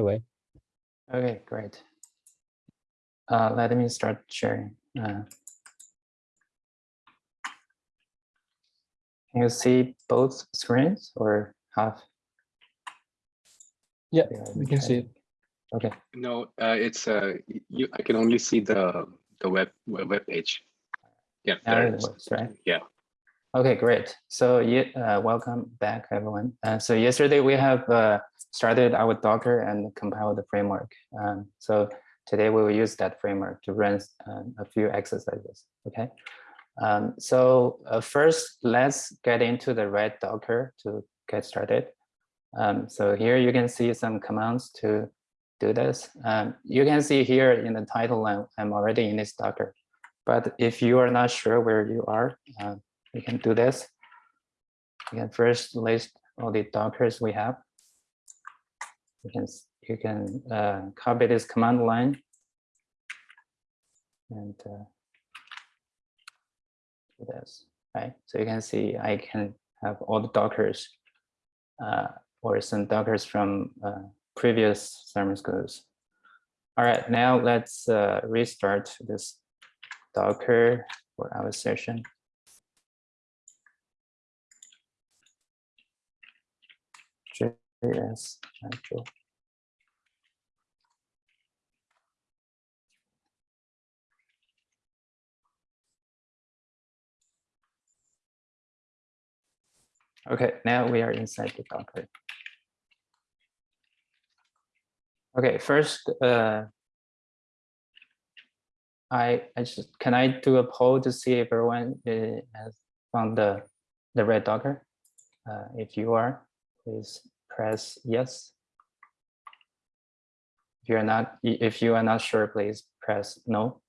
away. Okay, great. Uh, let me start sharing. Uh, can you see both screens or half? Yeah, Yeah, we can see it. Okay, No, uh, it's uh, you. I can only see the the web web web page. Yeah, there it it is. works, right? Yeah. Okay, great. So uh, welcome back, everyone. Uh, so yesterday we have uh, started our Docker and compiled the framework. Um, so today we will use that framework to run um, a few exercises. Okay. Um, so uh, first, let's get into the red Docker to get started. Um, so here you can see some commands to do this. Um, you can see here in the title, I'm, I'm already in this Docker. But if you are not sure where you are, uh, we can do this. You can first list all the Dockers we have. You can you can uh, copy this command line and uh, do this, right? So you can see I can have all the Dockers uh, or some Dockers from uh, previous summer schools. All right, now let's uh, restart this Docker for our session. JS actual. Okay, now we are inside the Docker. Okay, first, uh, I, I just, can I do a poll to see if everyone uh, has found the, the red Docker? Uh, if you are, please press yes. If you're not, if you are not sure, please press no.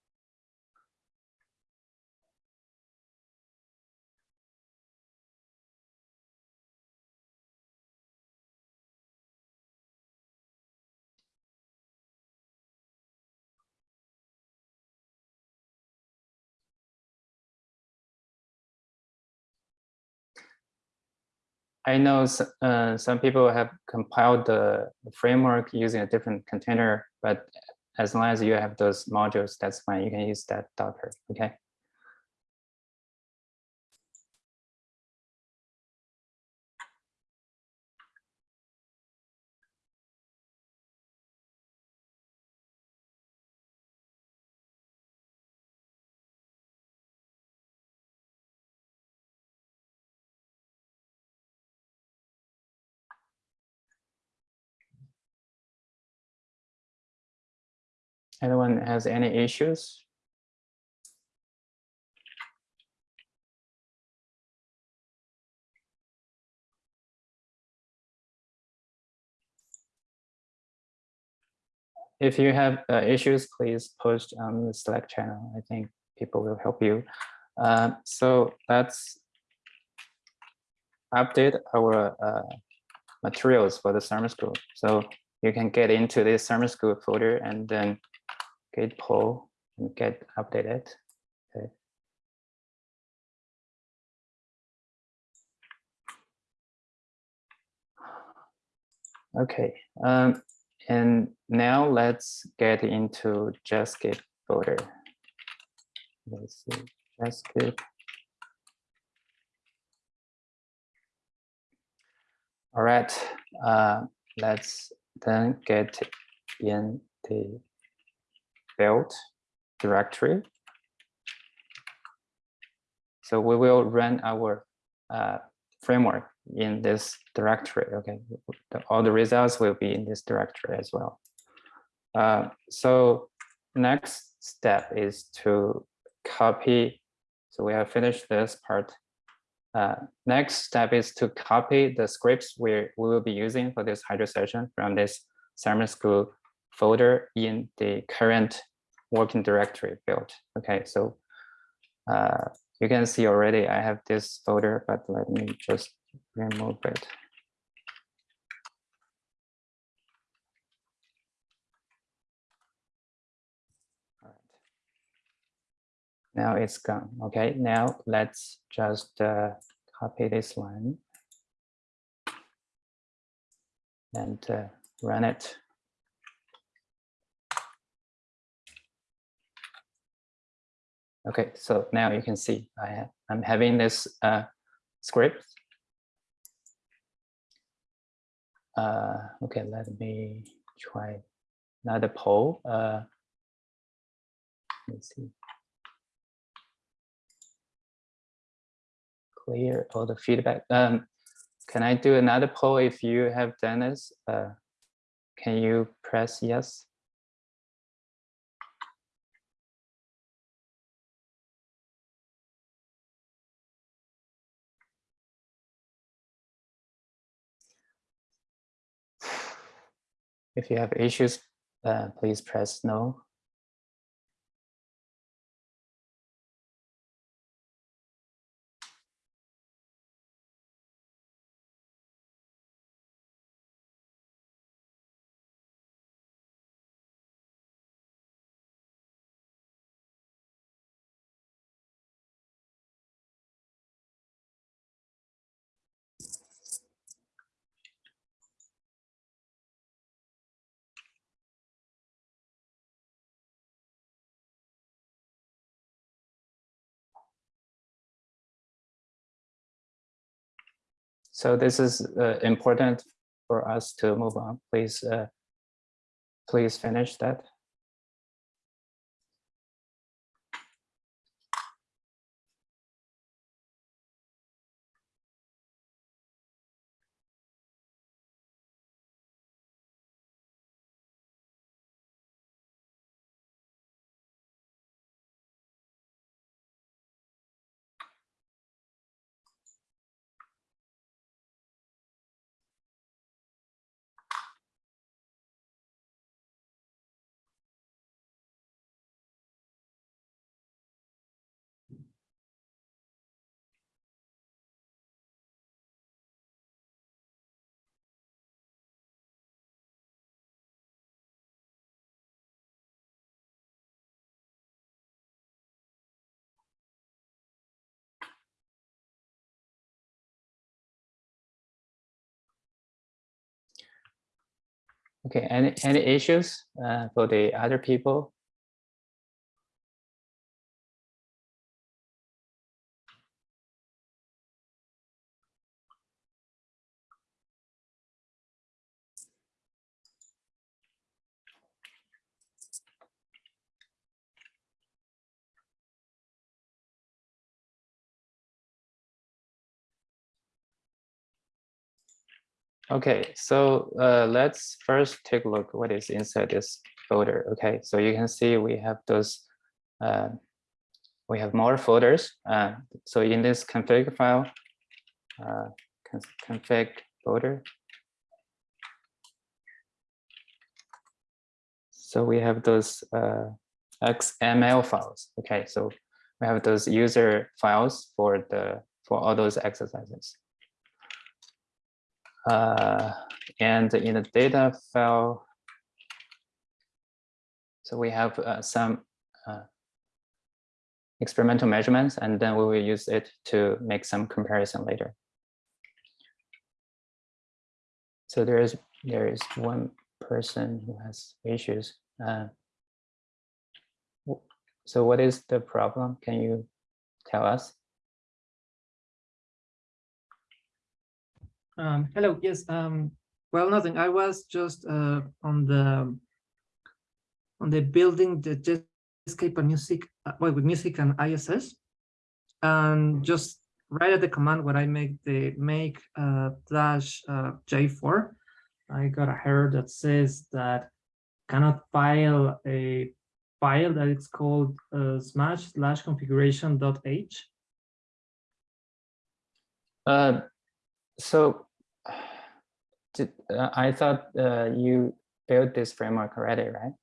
I know uh, some people have compiled the framework using a different container, but as long as you have those modules, that's fine. You can use that Docker, okay? Anyone has any issues? If you have uh, issues, please post on the Slack channel. I think people will help you. Uh, so let's update our uh, materials for the summer school. So you can get into this summer school folder and then git pull and get updated. Okay. Okay, um, and now let's get into Jetscape folder. Let's see, Jetscape. All right, uh, let's then get in the build directory. So we will run our uh, framework in this directory. Okay, all the results will be in this directory as well. Uh, so next step is to copy. So we have finished this part. Uh, next step is to copy the scripts we, we will be using for this Hydro session from this summer school folder in the current working directory built. Okay, so uh, you can see already I have this folder, but let me just remove it. Now it's gone. Okay, now let's just uh, copy this line and uh, run it. Okay, so now you can see I have, I'm having this uh, script. Uh, okay, let me try another poll. Uh, let's see. Clear all the feedback. Um, can I do another poll if you have done this? Uh, can you press yes? If you have issues, uh, please press no. So this is uh, important for us to move on. Please, uh, please finish that. Okay, any, any issues uh, for the other people? Okay, so uh, let's first take a look what is inside this folder. Okay, so you can see we have those, uh, we have more folders. Uh, so in this config file, uh, config folder. So we have those uh, XML files. Okay, so we have those user files for the for all those exercises. Uh, and in the data file, so we have uh, some uh, experimental measurements, and then we will use it to make some comparison later. So there is there is one person who has issues. Uh, so what is the problem? Can you tell us? Um, hello, yes, um, well, nothing. I was just uh, on the on the building the Jetscape and music, uh, well, with music and ISS, and just right at the command where I make the make uh, dash uh, J4, I got a error that says that cannot file a file that it's called uh, smash slash configuration dot h. Uh, so did, uh, I thought uh, you built this framework already, right?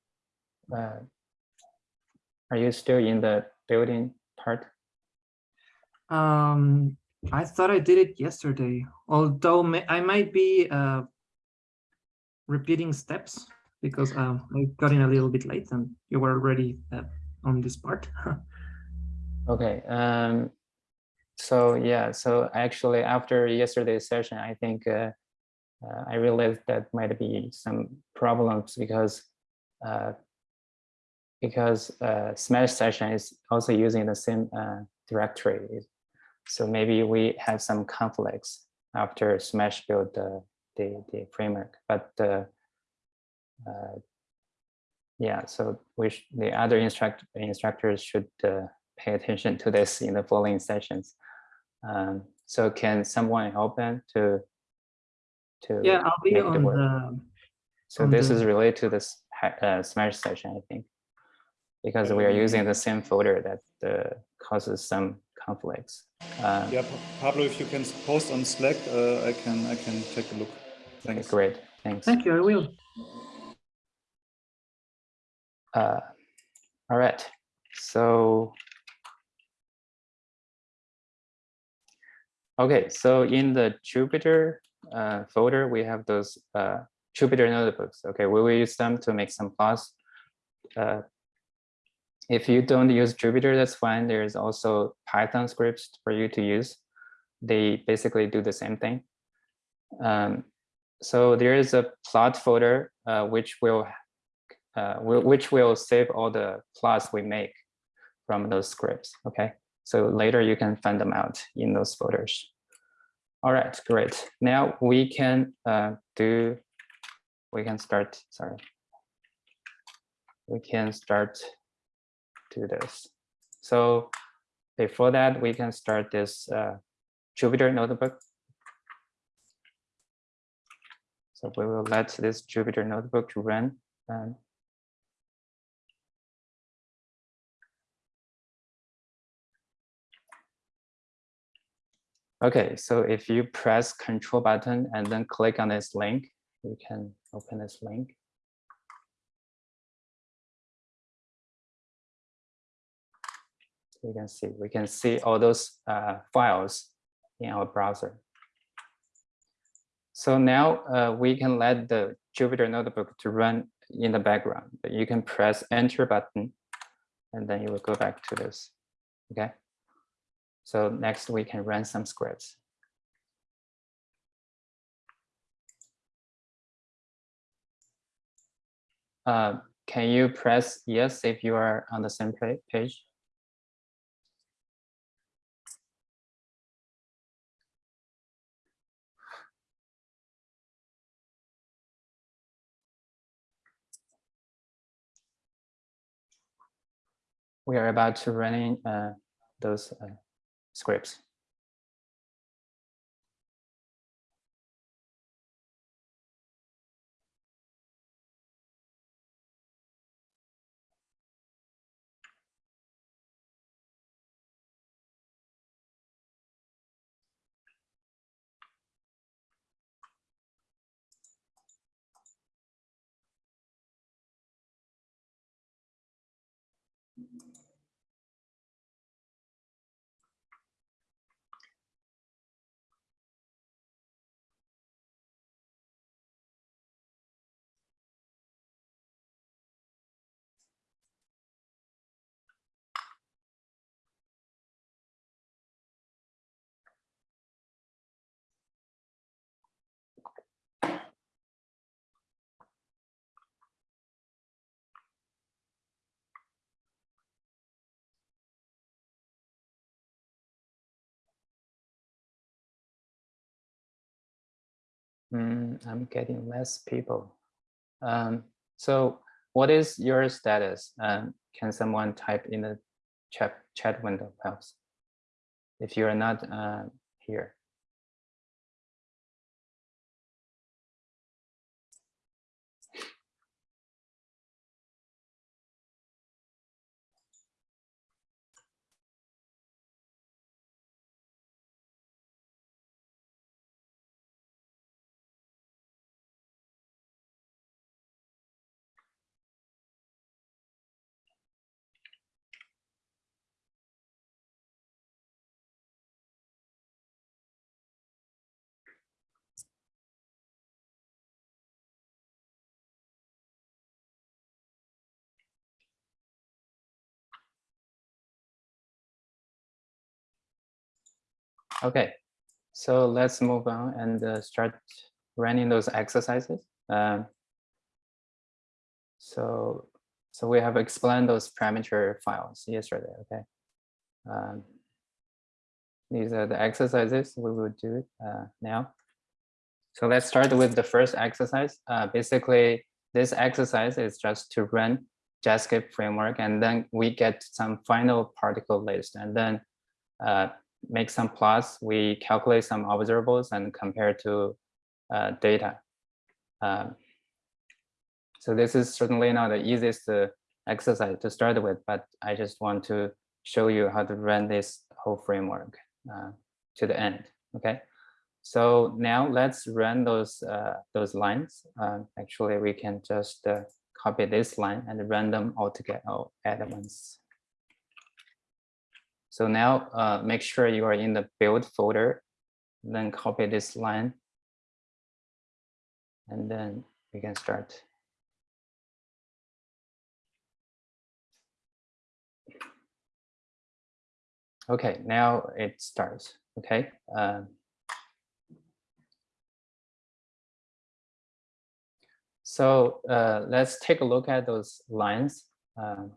Uh, are you still in the building part? Um, I thought I did it yesterday, although may, I might be uh, repeating steps because um, I got in a little bit late and you were already uh, on this part. okay. Um, so yeah, so actually after yesterday's session, I think uh, uh, I realized that might be some problems because uh, because uh, Smash session is also using the same uh, directory. So maybe we have some conflicts after Smash build the, the, framework, but uh, yeah, so we the other instruct instructors should pay attention to this in the following sessions. Um, so can someone help them to to Yeah, I'll be make the on work? the, So on this the- is related to this uh, Smash session, I think, because we are using the same folder that uh, causes some conflicts. Uh, Yeah, Pablo, if you can post on Slack, uh, I can I can take a look. Thanks. Great, thanks. thank you, I will. Uh, all right, so. Okay, so in the Jupyter uh, folder, we have those uh, Jupyter notebooks. Okay, we will use them to make some plots. Uh, if you don't use Jupyter, that's fine. There's also Python scripts for you to use. They basically do the same thing. Um, so there is a plot folder uh, which will uh, which will save all the plots we make from those scripts, okay? So later you can find them out in those folders. All right, great. Now we can uh, do, we can start, sorry. We can start do this. So before that, we can start this uh, Jupyter notebook. So we will let this Jupyter notebook run. um, Okay, so if you press control button and then click on this link, you can open this link. You can see, we can see all those uh, files in our browser. So now uh, we can let the Jupyter notebook to run in the background. You can press enter button and then you will go back to this, okay? So next we can run some scripts. Uh, can you press yes if you are on the same page? We are about to running uh, those uh, scripts. Mm, I'm getting less people. Um, so what is your status? Um, can someone type in the chat chat window perhaps? If you are not uh, here. Okay, so let's move on and uh, start running those exercises. Um, so so we have explained those parameter files yesterday, okay? Um, these are the exercises we will do uh, now. So let's start with the first exercise. Uh, basically, this exercise is just to run Jetscape framework, and then we get some final particle list, and then uh, make some plots. We calculate some observables and compare to uh, data. Um, so this is certainly not the easiest uh, exercise to start with, but I just want to show you how to run this whole framework uh, to the end. Okay. So now let's run those uh, those lines. Uh, actually, we can just uh, copy this line and run them all together all at once. So now uh, make sure you are in the build folder, then copy this line. And then we can start. Okay, now it starts. Okay. Um, so uh, let's take a look at those lines. Um,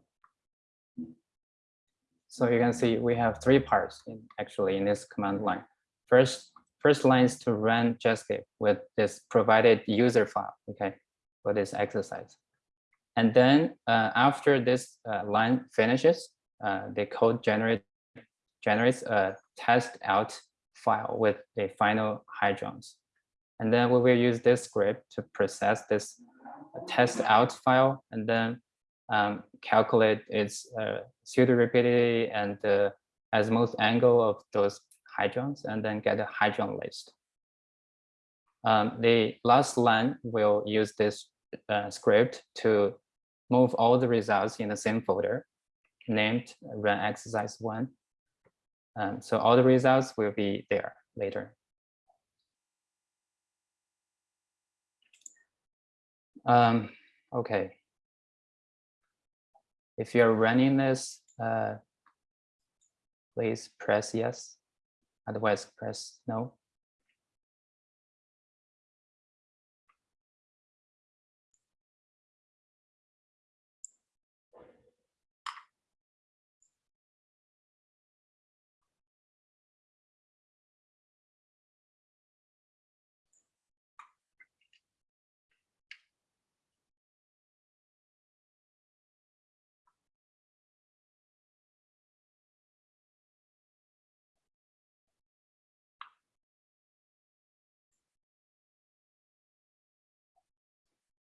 so you can see we have three parts in, actually in this command line. First, first line is to run Jetscape with this provided user file, okay, for this exercise. And then uh, after this uh, line finishes, uh, the code generate, generates a test out file with the final hadrons. And then we will use this script to process this test out file and then um, calculate its uh, pseudo rapidity and the azimuth angle of those hadrons and then get a hadron list. Um, the last line will use this uh, script to move all the results in the same folder named run exercise one. Um, so all the results will be there later. Um, okay. If you're running this, uh, please press yes. Otherwise, press no.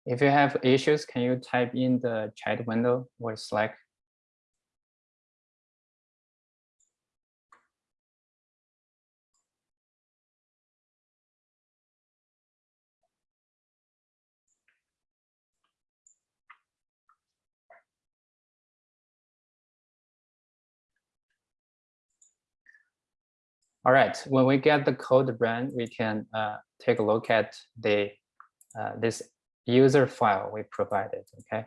If you have issues, can you type in the chat window or Slack? All right, when we get the code run, we can uh, take a look at the uh, this user file we provided, okay?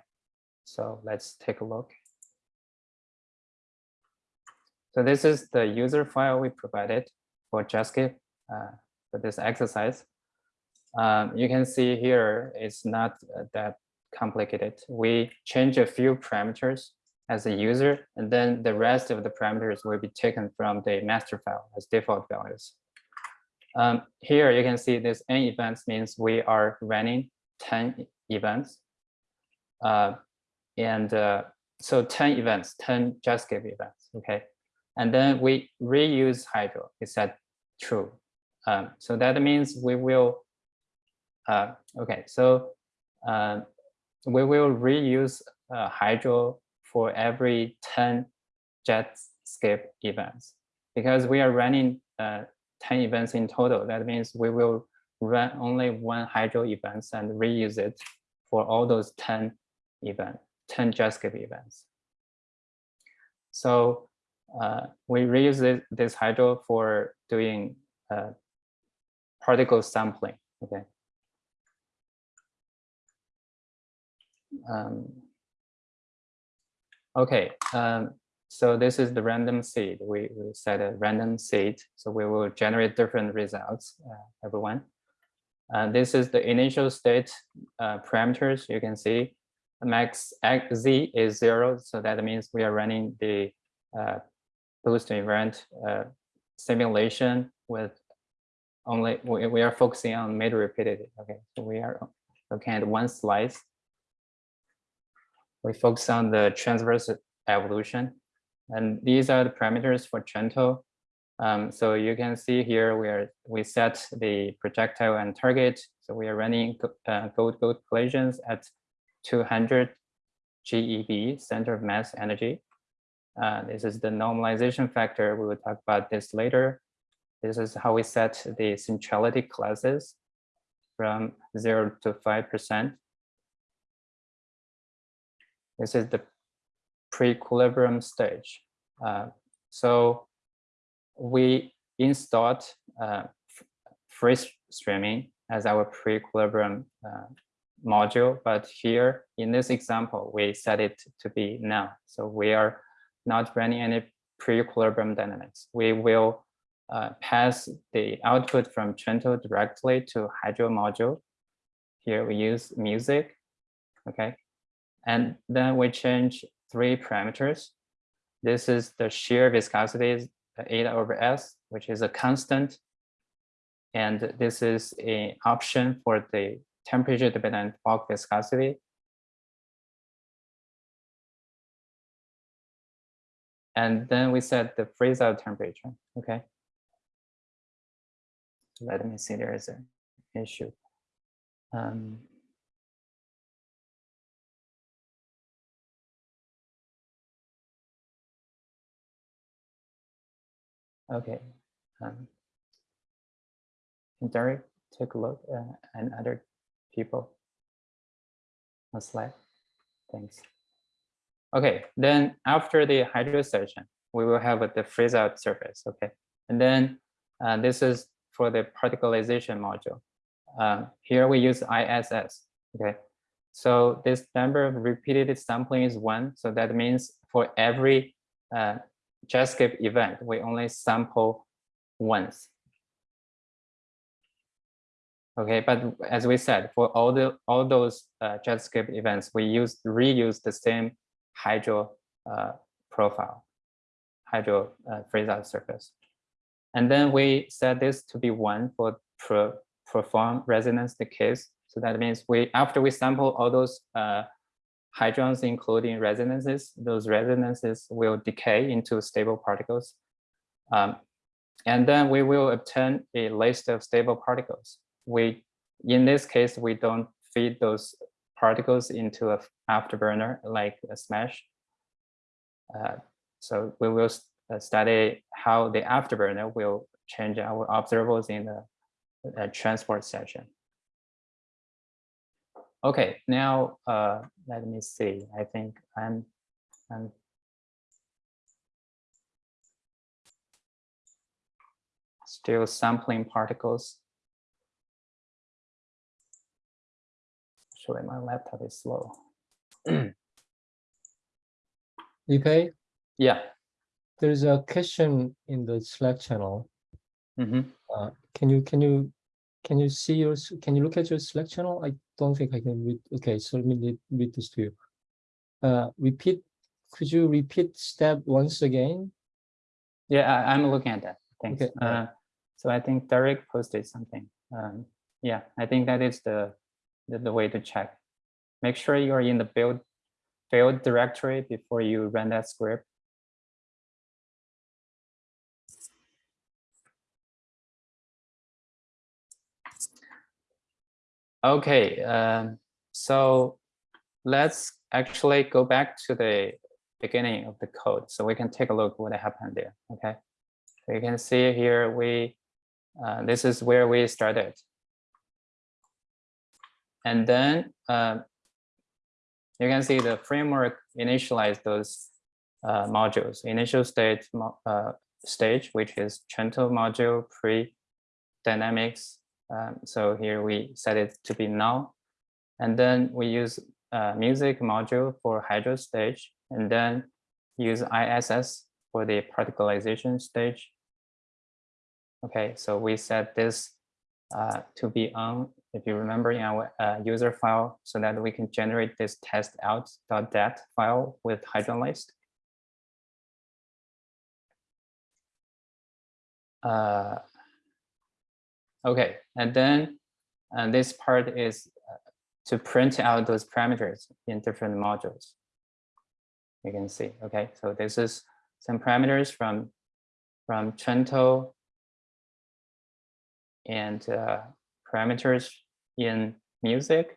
So let's take a look. So this is the user file we provided for Jetscape uh, for this exercise. Um, you can see here it's not uh, that complicated. We change a few parameters as a user, and then the rest of the parameters will be taken from the master file as default values. Um, here you can see this n events means we are running 10 events. Uh, and uh, so 10 events, 10 Jetscape events, okay? And then we reuse Hydro, is that true? Um, so that means we will, uh, okay, so uh, we will reuse uh, Hydro for every 10 Jetscape events because we are running uh, 10 events in total. That means we will run only one Hydro events and reuse it for all those 10 event, 10 Jetscape events. So uh, we reuse this, this Hydro for doing uh, particle sampling, okay. Um, okay, um, so this is the random seed. We, we set a random seed, so we will generate different results, uh, everyone. Uh, this is the initial state uh, parameters you can see. max z is zero, so that means we are running the uh, boost event uh, simulation with only we, we are focusing on mid rapidity. Okay, so we are looking at one slice. We focus on the transverse evolution, and these are the parameters for Trento. Um, so you can see here where we set the projectile and target. So we are running uh, gold-gold collisions at 200 GeV, center of mass energy. Uh, this is the normalization factor. We will talk about this later. This is how we set the centrality classes from zero to 5%. This is the pre-equilibrium stage. Uh, so we installed uh, free streaming as our pre-equilibrium uh, module, but here in this example, we set it to be none. So we are not running any pre-equilibrium dynamics. We will uh, pass the output from Trento directly to Hydro module. Here we use music, okay? And then we change three parameters. This is the shear viscosity eta over s, which is a constant. And this is an option for the temperature dependent bulk viscosity. And then we set the freeze out temperature, okay? Let me see, there is an issue. Um, Okay. Um, Derek take a look uh, and other people on slide. Thanks. Okay, then after the hydro session, we will have the freeze out surface. Okay, and then uh, this is for the particleization module. Um, here we use ISS. Okay, so this number of repeated sampling is one. So that means for every uh, Jetscape event, we only sample once. Okay, but as we said, for all the all those uh, Jetscape events, we use reuse the same hydro uh, profile, hydro uh, freeze out surface. And then we set this to be one for pro perform resonance decays. So that means we after we sample all those uh, hadrons, including resonances, those resonances will decay into stable particles. Um, and then we will obtain a list of stable particles. We, in this case, we don't feed those particles into a afterburner like a smash. Uh, so we will uh, study how the afterburner will change our observables in the, the transport session. Okay, now uh, let me see. I think I'm, I'm still sampling particles. Actually, my laptop is slow. Okay, Yeah. there's a question in the Slack channel. mhm. Uh, can you, can you, can you see your, can you look at your Slack channel? I don't think I can read. Okay, so let me read- read this to you. Uh, repeat, could you repeat step once again? Yeah, I, I'm looking at that. Thanks. Okay. Uh, so I think Derek posted something. Um, yeah, I think that is the, the the way to check. Make sure you're in the build build directory before you run that script. Okay, um, so let's actually go back to the beginning of the code so we can take a look what happened there. Okay, so you can see here we uh, this is where we started, and then uh, you can see the framework initialized those uh, modules. Initial state uh, stage, which is Trento module pre dynamics. Um, so here we set it to be null, and then we use uh, music module for hydro stage, and then use ISS for the particleization stage. Okay, so we set this uh, to be on if you remember in our uh, user file, so that we can generate this test out.dat file with list. Uh, okay, and then and this part is uh, to print out those parameters in different modules. You can see, okay, so this is some parameters from from Trento and uh, parameters in music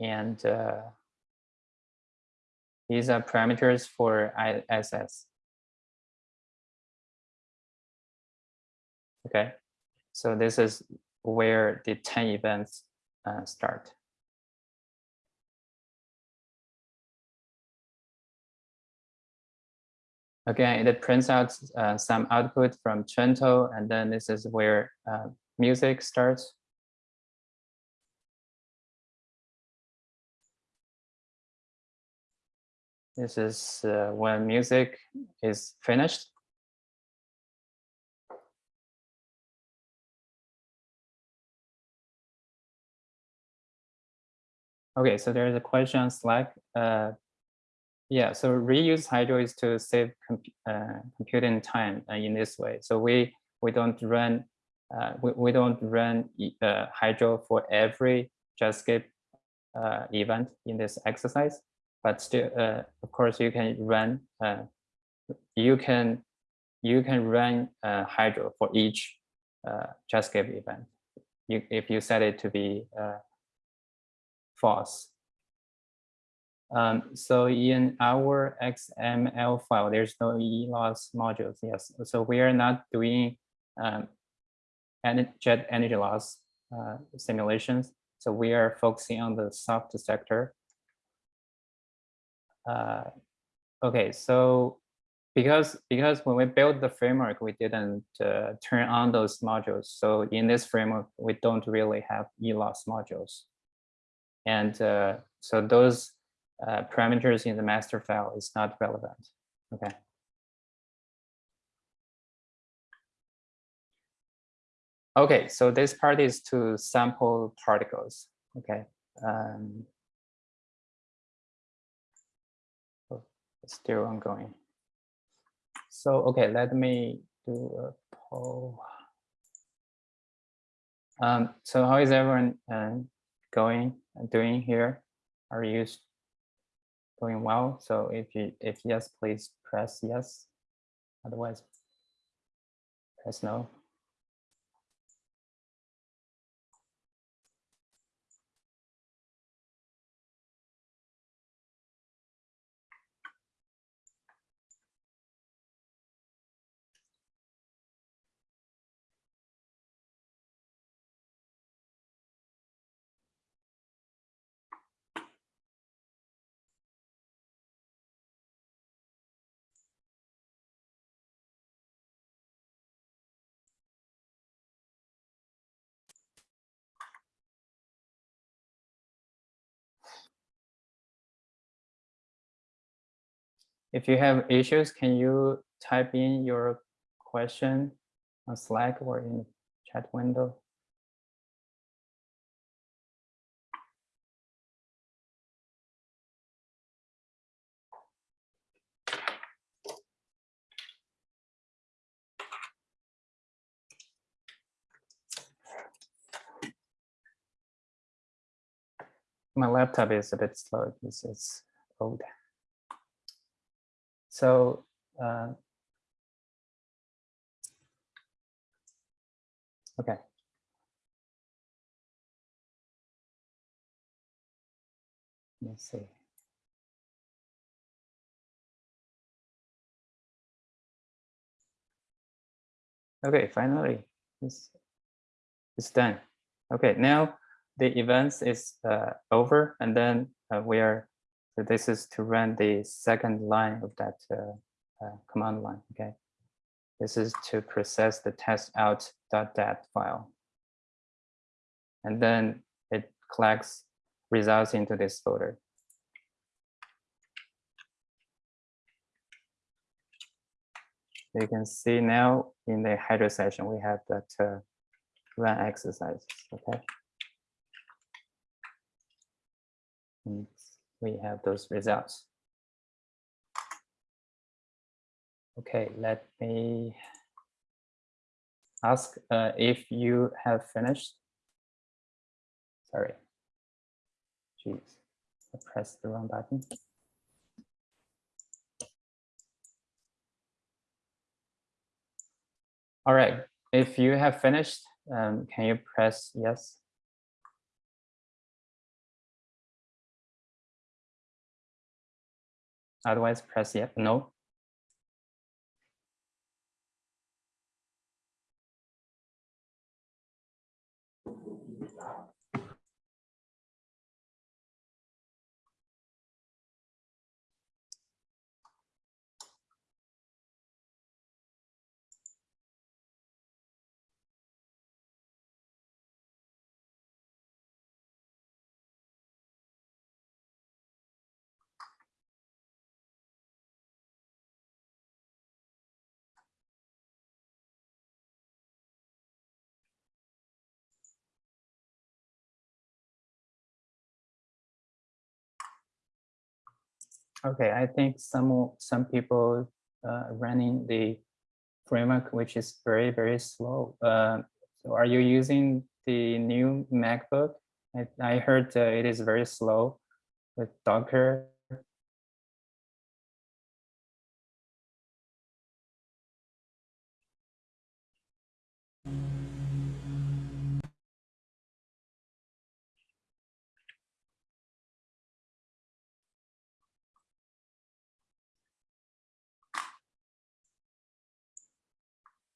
and uh, these are parameters for ISS. Okay, so this is where the 10 events uh, start. Again, it prints out uh, some output from Trento, and then this is where uh, music starts. This is uh, when music is finished. Okay, so there's a question on Slack. Uh, yeah, so reuse Hydro is to save comp uh, computing time uh, in this way. So we we don't run uh, we, we don't run uh, Hydro for every Jetscape uh, event in this exercise, but still, of course, you can run you can you can run Hydro for each Jetscape event. You, if you set it to be false. Um, so in our XML file, there's no ELOS modules. Yes, so we are not doing um, jet energy loss uh, simulations. So we are focusing on the soft sector. Uh, okay, so because because when we built the framework, we didn't uh, turn on those modules. So in this framework, we don't really have ELOS modules. And uh, so those uh, parameters in the master file is not relevant. Okay. Okay, so this part is to sample particles. Okay. Um, oh, still ongoing. So, okay, let me do a poll. Um, so how is everyone uh, going, doing here? Are you going well? So if you, if yes, please press yes. Otherwise, press no. If you have issues, can you type in your question on Slack or in chat window? My laptop is a bit slow because it's old. So uh, okay. Let's see. Okay, finally, it's, it's done. Okay, now the events is uh, over and then uh, we are so this is to run the second line of that uh, uh, command line, okay? This is to process the test out.dat file. And then it collects results into this folder. You can see now in the header session, we have that uh, run exercises, okay? And we have those results. Okay, let me ask uh, if you have finished. Sorry. Jeez, I pressed the wrong button. All right, if you have finished, um, can you press yes? Otherwise, press yes, no. Okay, I think some some people uh, running the framework which is very very slow. Uh, so are you using the new MacBook? I, I heard uh, it is very slow with Docker.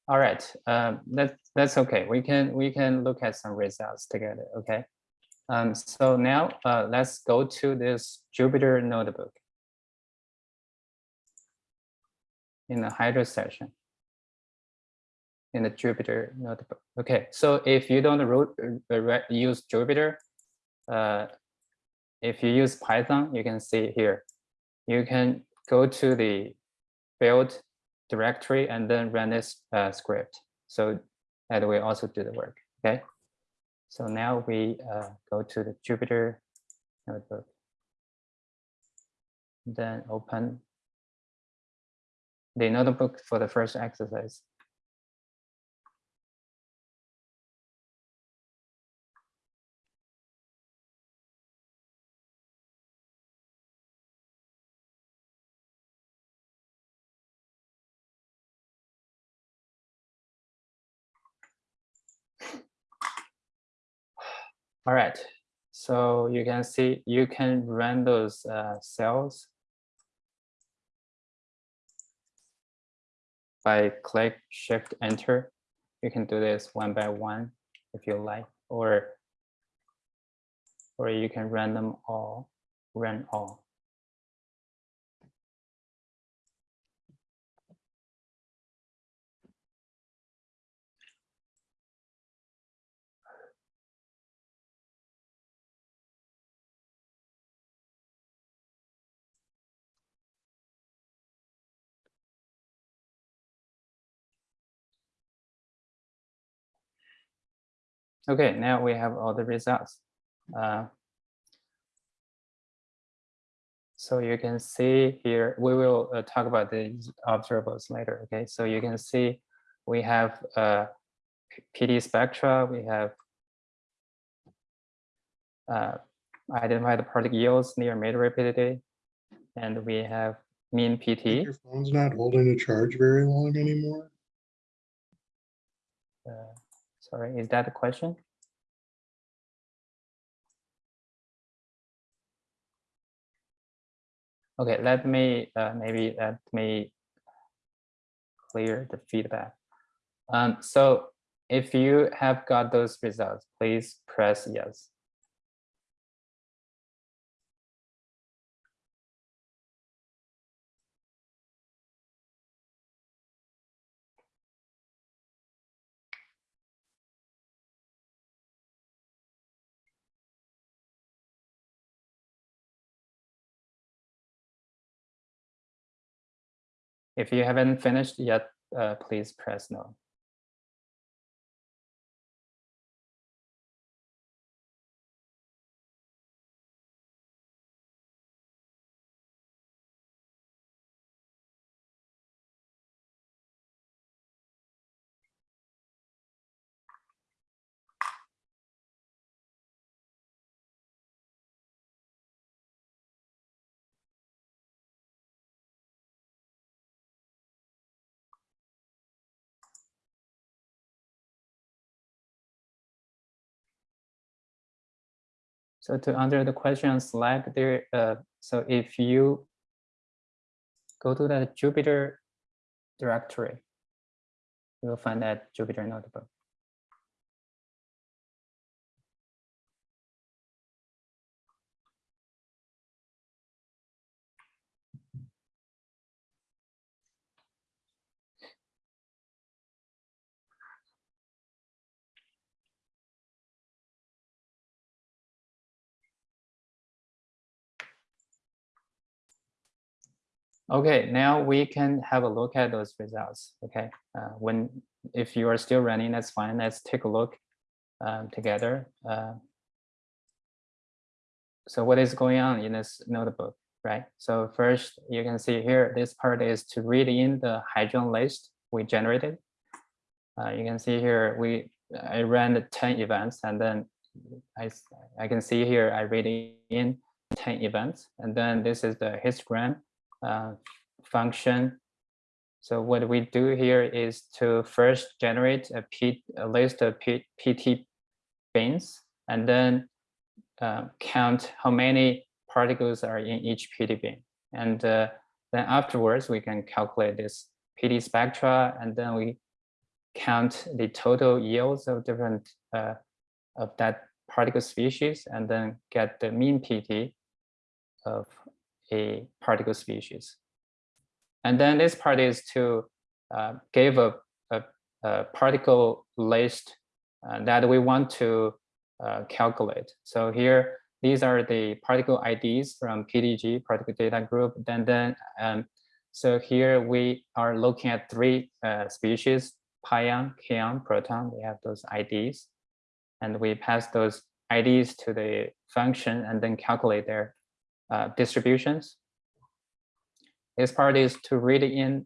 All right, um, that, that's okay. We can we can look at some results together. Okay. Um, so now uh, let's go to this Jupyter notebook in the Hydra session in the Jupyter notebook. Okay, so if you don't uh, use Jupyter, uh, if you use Python, you can see here. You can go to the build directory and then run this uh, script. So that will also do the work. Okay. So now we uh, go to the Jupyter notebook. Then open the notebook for the first exercise. All right, so you can see you can run those uh, cells by click shift enter. You can do this one by one if you like, or or you can run them all, run all. Okay, now we have all the results. Uh, so you can see here, we will uh, talk about the observables later. Okay, so you can see we have uh, PT spectra, we have uh, identify the particle yields near mid rapidity, and we have mean PT. Your phone's not holding a charge very long anymore. Uh, Sorry, is that the question? Okay, let me, uh, maybe let me clear the feedback. Um, so if you have got those results, please press yes. If you haven't finished yet, uh, please press no. So to answer the question on Slack there, uh, so if you go to the Jupyter directory, you will find that Jupyter notebook. Okay, now we can have a look at those results. Okay, uh, when if you are still running, that's fine. Let's take a look um, together. Uh, so what is going on in this notebook, right? So first, you can see here, this part is to read in the hadron list we generated. Uh, you can see here, we I ran the 10 events and then I, I can see here, I read in 10 events. And then this is the histogram uh, function. So what we do here is to first generate a, P, a list of P, PT bins and then uh, count how many particles are in each PT bin. And uh, then afterwards, we can calculate this PT spectra and then we count the total yields of different uh, of that particle species and then get the mean PT of a particle species. And then this part is to uh, give a, a, a particle list uh, that we want to uh, calculate. So here, these are the particle IDs from PDG, particle data group. Then, then um, so here we are looking at three uh, species, pion, kaon, proton. We have those IDs. And we pass those IDs to the function and then calculate their uh, distributions. This part is to read in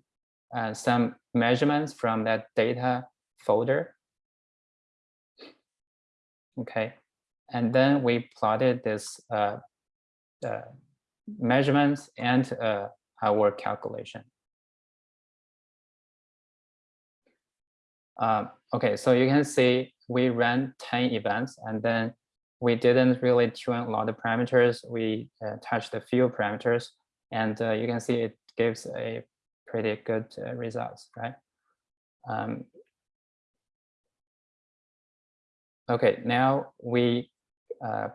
uh, some measurements from that data folder. Okay, and then we plotted this uh, uh, measurements and uh, our calculation. Um, okay, so you can see we ran 10 events and then we didn't really tune a lot of parameters. We uh, touched a few parameters and uh, you can see it gives a pretty good uh, results, right? Um, okay, now we uh,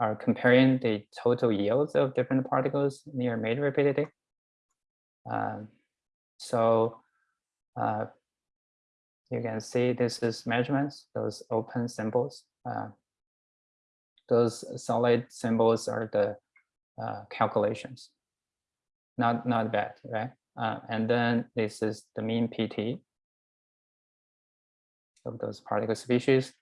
are comparing the total yields of different particles near major rapidity. Um, so uh, you can see this is measurements, those open symbols. Those solid symbols are the uh, calculations. Not not bad, right? Uh, and then this is the mean PT of those particle species.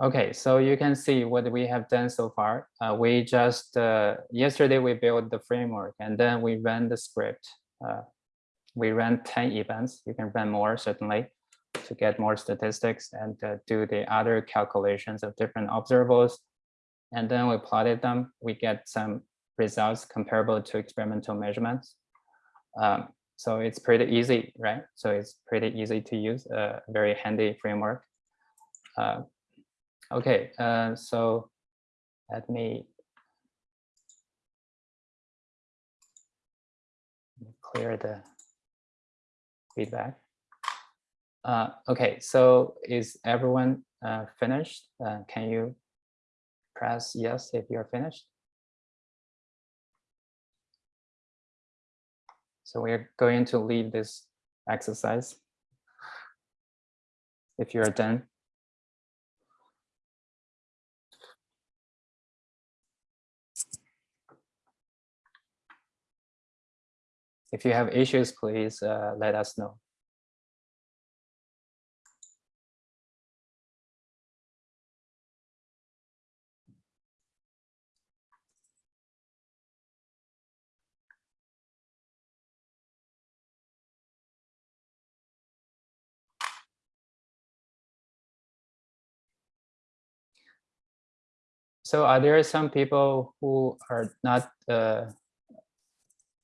Okay, so you can see what we have done so far. Uh, we just uh, yesterday we built the framework and then we ran the script. Uh, we ran 10 events. You can run more certainly to get more statistics and uh, do the other calculations of different observables. And then we plotted them. We get some results comparable to experimental measurements. Um, so it's pretty easy, right? So it's pretty easy to use, a very handy framework. Uh, okay, uh, so let me clear the feedback. Uh, okay, so is everyone uh, finished? Uh, can you press yes if you're finished? So we're going to leave this exercise. If you're done. If you have issues, please uh, let us know. so are there some people who are not uh,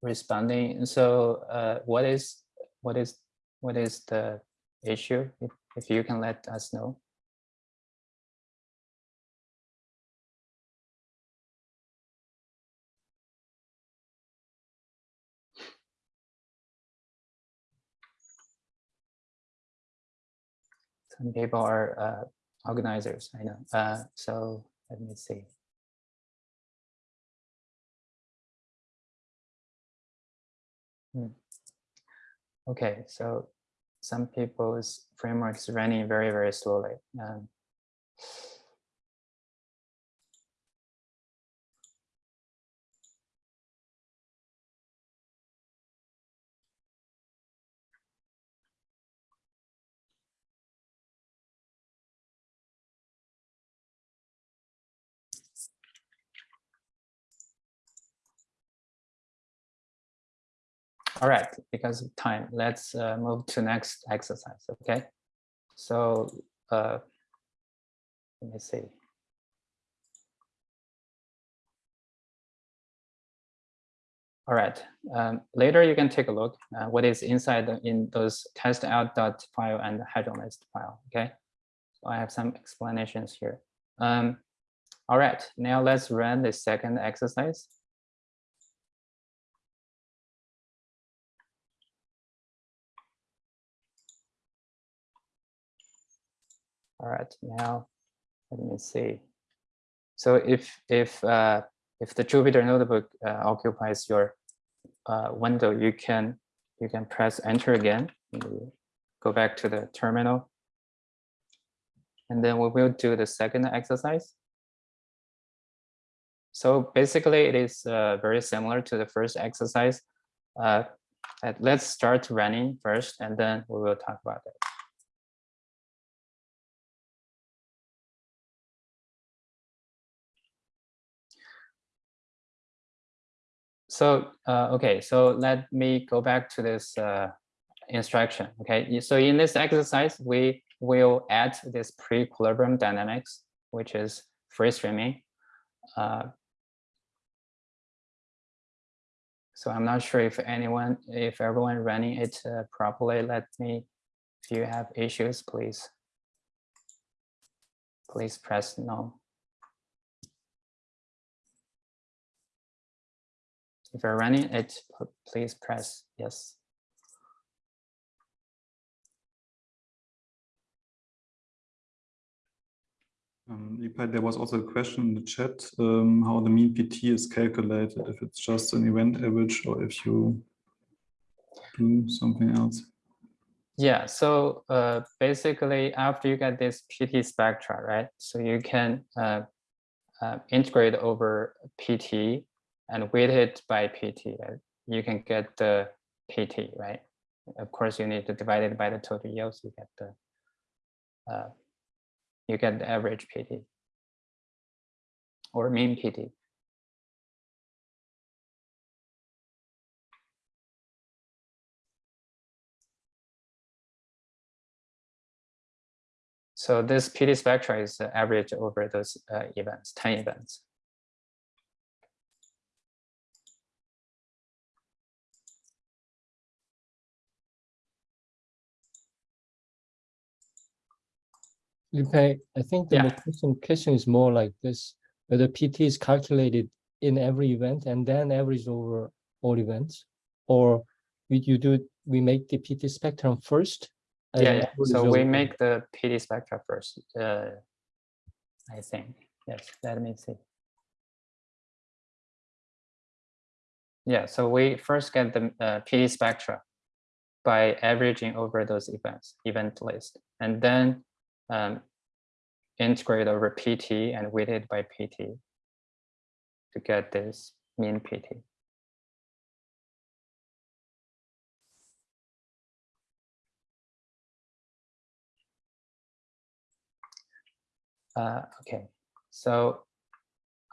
responding? So uh, what is what is what is the issue? If if you can let us know. Some people are uh, organizers, I know. Uh, so let me see. Hmm. Okay, so some people's frameworks running very, very slowly. Um, All right, because of time, let's uh, move to next exercise, okay? So uh, let me see. All right, um, later you can take a look uh, what is inside the- in those test out dot file and hydrolist file, okay? So I have some explanations here. Um, all right, now let's run the second exercise. All right, now let me see. So if if uh, if the Jupyter notebook uh, occupies your uh, window, you can you can press enter again. Go back to the terminal. And then we will do the second exercise. So basically, it is uh, very similar to the first exercise. Uh, let's start running first, and then we will talk about it. So, uh, okay, so let me go back to this uh, instruction. Okay, so in this exercise, we will add this pre-equilibrium dynamics, which is free streaming. Uh, so I'm not sure if anyone, if everyone running it uh, properly. Let me, if you have issues, please, please press no. If you're running it, please press yes. Um, Lipei, there was also a question in the chat, um, how the mean PT is calculated, if it's just an event average or if you do something else. Yeah, so uh, basically after you get this PT spectra, right? So you can uh, uh, integrate over PT and weighted by PT. You can get the PT, right? Of course, you need to divide it by the total yields. You get the uh, you get the average PT or mean PT. So this PT spectra is the average over those uh, events, 10 events. Lipei, I think the Yeah. question, is more like this, whether PT is calculated in every event and then average over all events, or we you do we make the PT spectrum first. Yeah, yeah. So we over- make the PT spectra first. Uh, I think, yes, let me see. Yeah, so we first get the uh, PT spectra by averaging over those events, event list, and then um, integrate over PT and weighted by PT to get this mean PT. Uh, okay, so,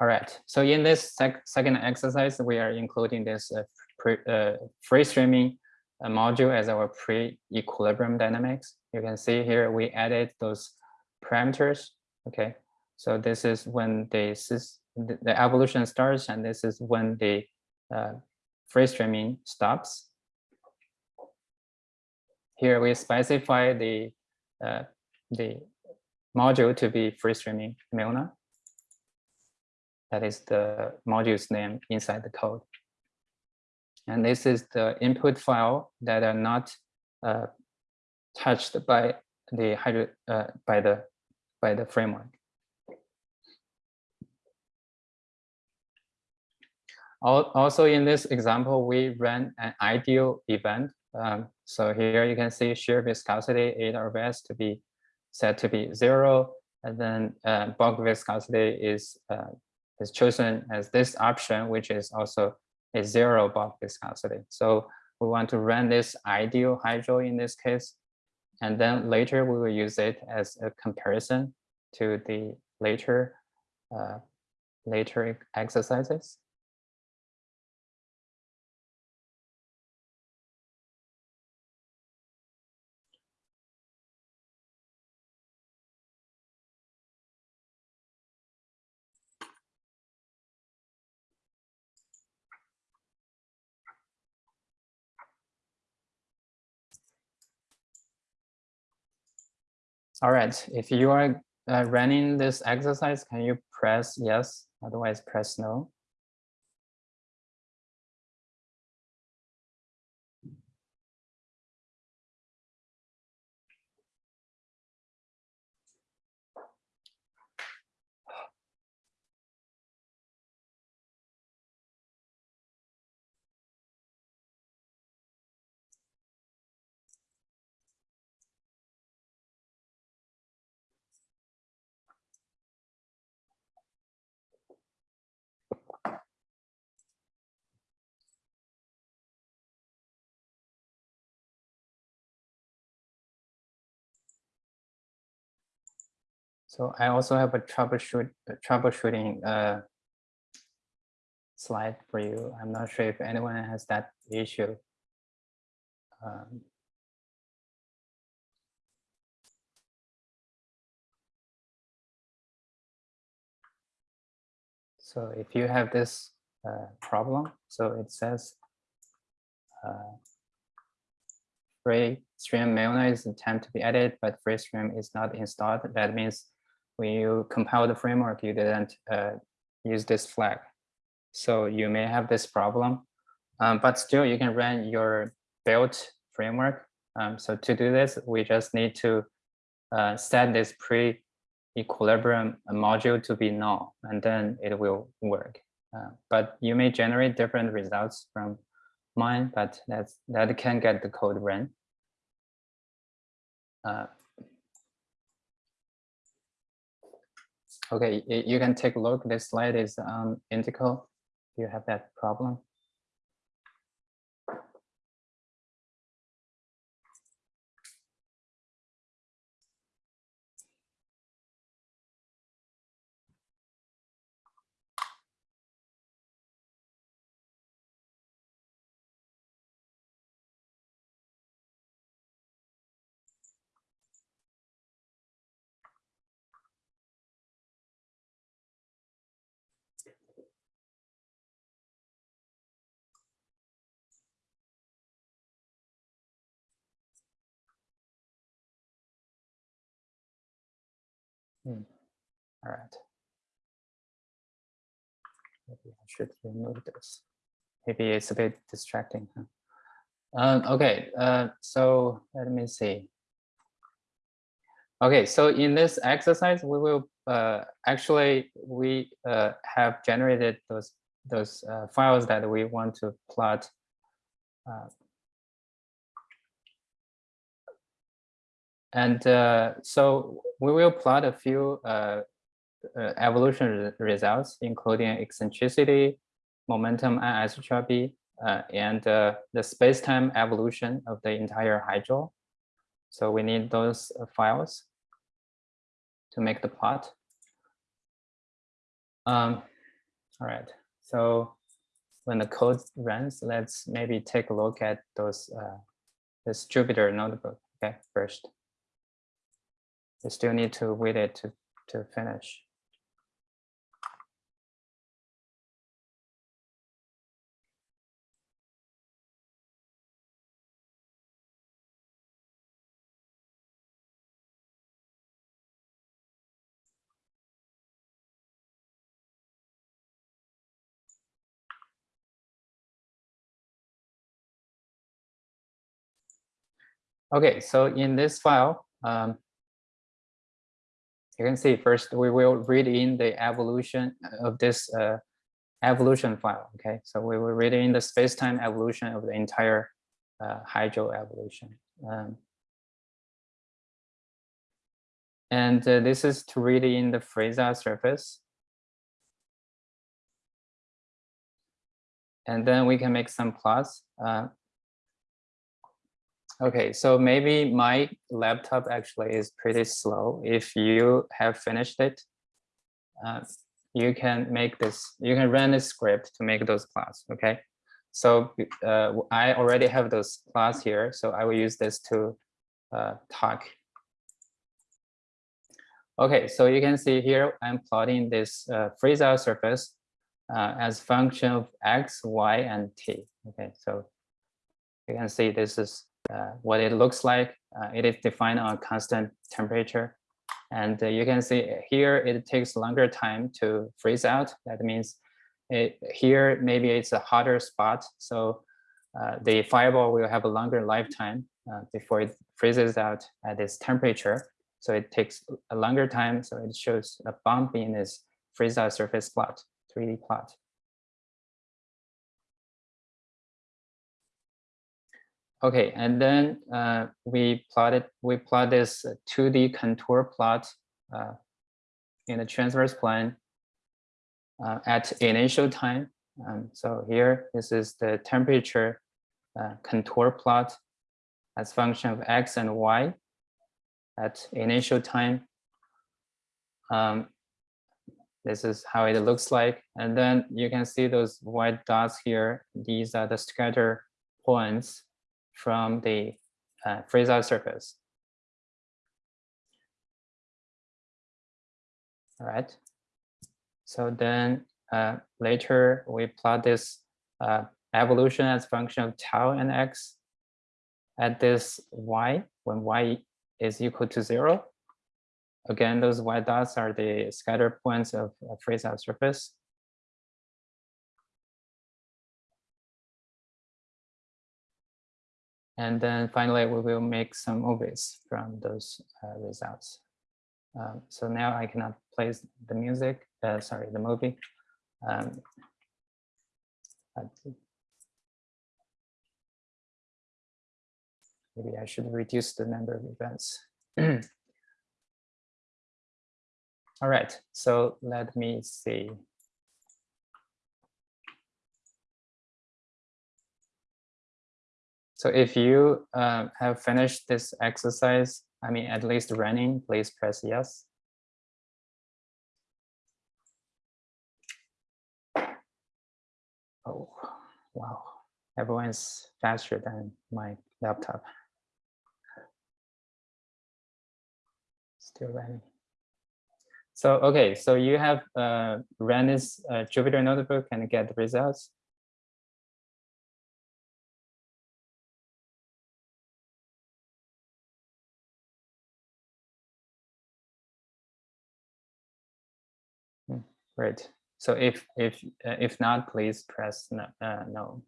all right. So in this sec second exercise, we are including this uh, pre, uh, free streaming uh, module as our pre-equilibrium dynamics. You can see here we added those parameters. Okay, so this is when the, the evolution starts, and this is when the uh, free streaming stops. Here we specify the uh, the module to be free streaming Milne. That is the module's name inside the code. And this is the input file that are not uh, touched by the hydro uh, by the by the framework. Also, in this example, we ran an ideal event. Um, so here you can see shear viscosity RVS to be set to be zero, and then uh, bulk viscosity is uh, is chosen as this option, which is also a zero bulk viscosity. So we want to run this ideal hydro in this case, and then later we will use it as a comparison to the later uh, later exercises. All right, if you are uh, running this exercise, can you press yes? Otherwise, press no. So I also have a troubleshoot a troubleshooting uh, slide for you. I'm not sure if anyone has that issue. Um, so if you have this uh, problem, so it says uh, free stream Milne is attempt to be added, but free stream is not installed. That means when you compile the framework, you didn't uh, use this flag. So you may have this problem, um, but still you can run your built framework. Um, so to do this, we just need to uh, set this pre-equilibrium module to be null, and then it will work. Uh, but you may generate different results from mine, but that's that can get the code run. Okay, you can take a look. This slide is um, on Indico. You have that problem. Hmm. All right. Maybe I should remove this. Maybe it's a bit distracting. Huh? Um, okay, uh, so let me see. Okay, so in this exercise, we will uh, actually we uh, have generated those those uh, files that we want to plot. And uh, so we will plot a few uh, uh, evolution re- results, including eccentricity, momentum anisotropy, uh, and uh, the space-time evolution of the entire hydro. So we need those files to make the plot. Um, all right, so when the code runs, let's maybe take a look at those uh, this Jupyter notebook. Okay, first. You still need to wait it to to finish. Okay, so in this file, um, you can see first we will read in the evolution of this uh, evolution file. Okay, so we will read in the space-time evolution of the entire uh, hydro evolution. Um, and uh, this is to read in the freeze out surface. And then we can make some plots. Okay, so maybe my laptop actually is pretty slow. If you have finished it, uh, you can make this, you can run a script to make those plots, okay? So uh, I already have those plots here, so I will use this to uh, talk. Okay, so you can see here, I'm plotting this uh, freeze out surface uh, as function of x, y, and t. Okay, so you can see this is what it looks like. Uh, it is defined on constant temperature. And uh, you can see here it takes longer time to freeze out. That means it, here maybe it's a hotter spot. So uh, the fireball will have a longer lifetime uh, before it freezes out at this temperature. So it takes a longer time. So it shows a bump in this freeze out surface plot, 3D plot. Okay, and then uh, we plotted we plot this 2D contour plot uh, in the transverse plane uh, at initial time. Um, so here, this is the temperature uh, contour plot as function of x and y at initial time. Um, this is how it looks like. And then you can see those white dots here. These are the scatter points from the uh, out surface. All right. So then uh, later we plot this uh, evolution as function of tau and x at this y when y is equal to zero. Again, those white dots are the scatter points of a out surface. And then finally, we will make some movies from those uh, results. Um, so now I cannot play the music, uh, sorry, the movie. Um, maybe I should reduce the number of events. All right, so let me see. So if you uh, have finished this exercise, I mean, at least running, please press yes. Oh, wow. Everyone's faster than my laptop. Still running. So, okay, so you have uh, ran this uh, Jupyter notebook and get the results. Right. So if if uh, if not, please press no. Uh, no.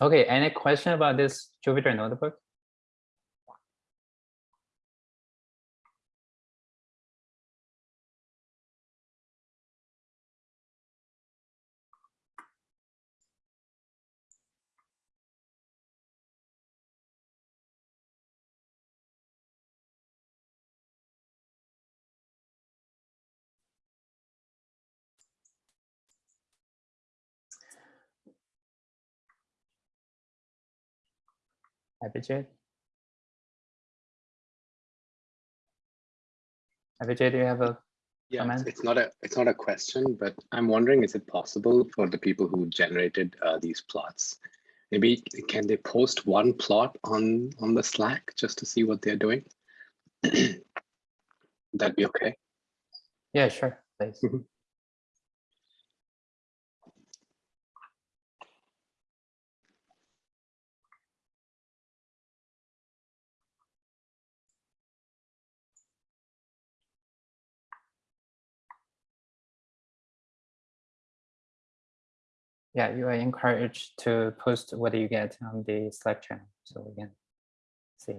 Okay, any question about this Jupyter notebook? Abhijit? Abhijit, do you have a Yeah, it's, comment? it's not a it's not a question, but I'm wondering, is it possible for the people who generated uh, these plots, maybe can they post one plot on on the Slack just to see what they're doing? That'd be okay. Yeah, sure, please. Yeah, you are encouraged to post what you get on the Slack channel, so we can see.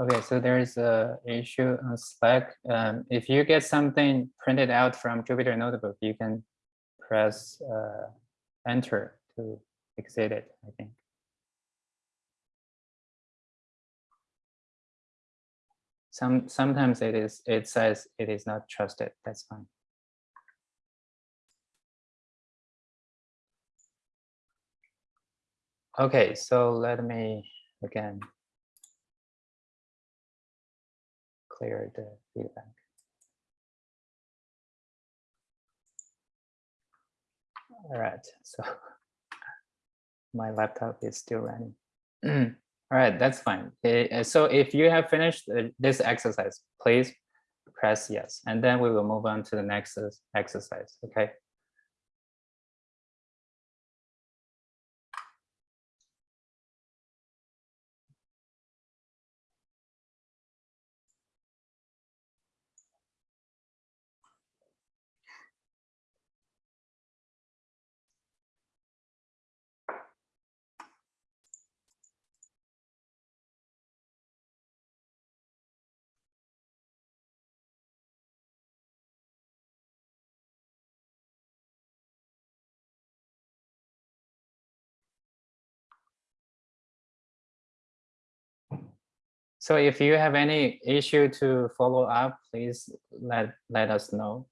Okay, so there's a issue on Slack. Um, if you get something printed out from Jupyter Notebook, you can press uh, enter to exit it, I think. Some sometimes it is it says it is not trusted. That's fine. Okay, so let me again clear the feedback. All right, so my laptop is still running. All right, that's fine. Eh, eh, So if you have finished uh, this exercise, please press yes, and then we will move on to the next uh, exercise, okay? So if you have any issue to follow up, please let, let us know.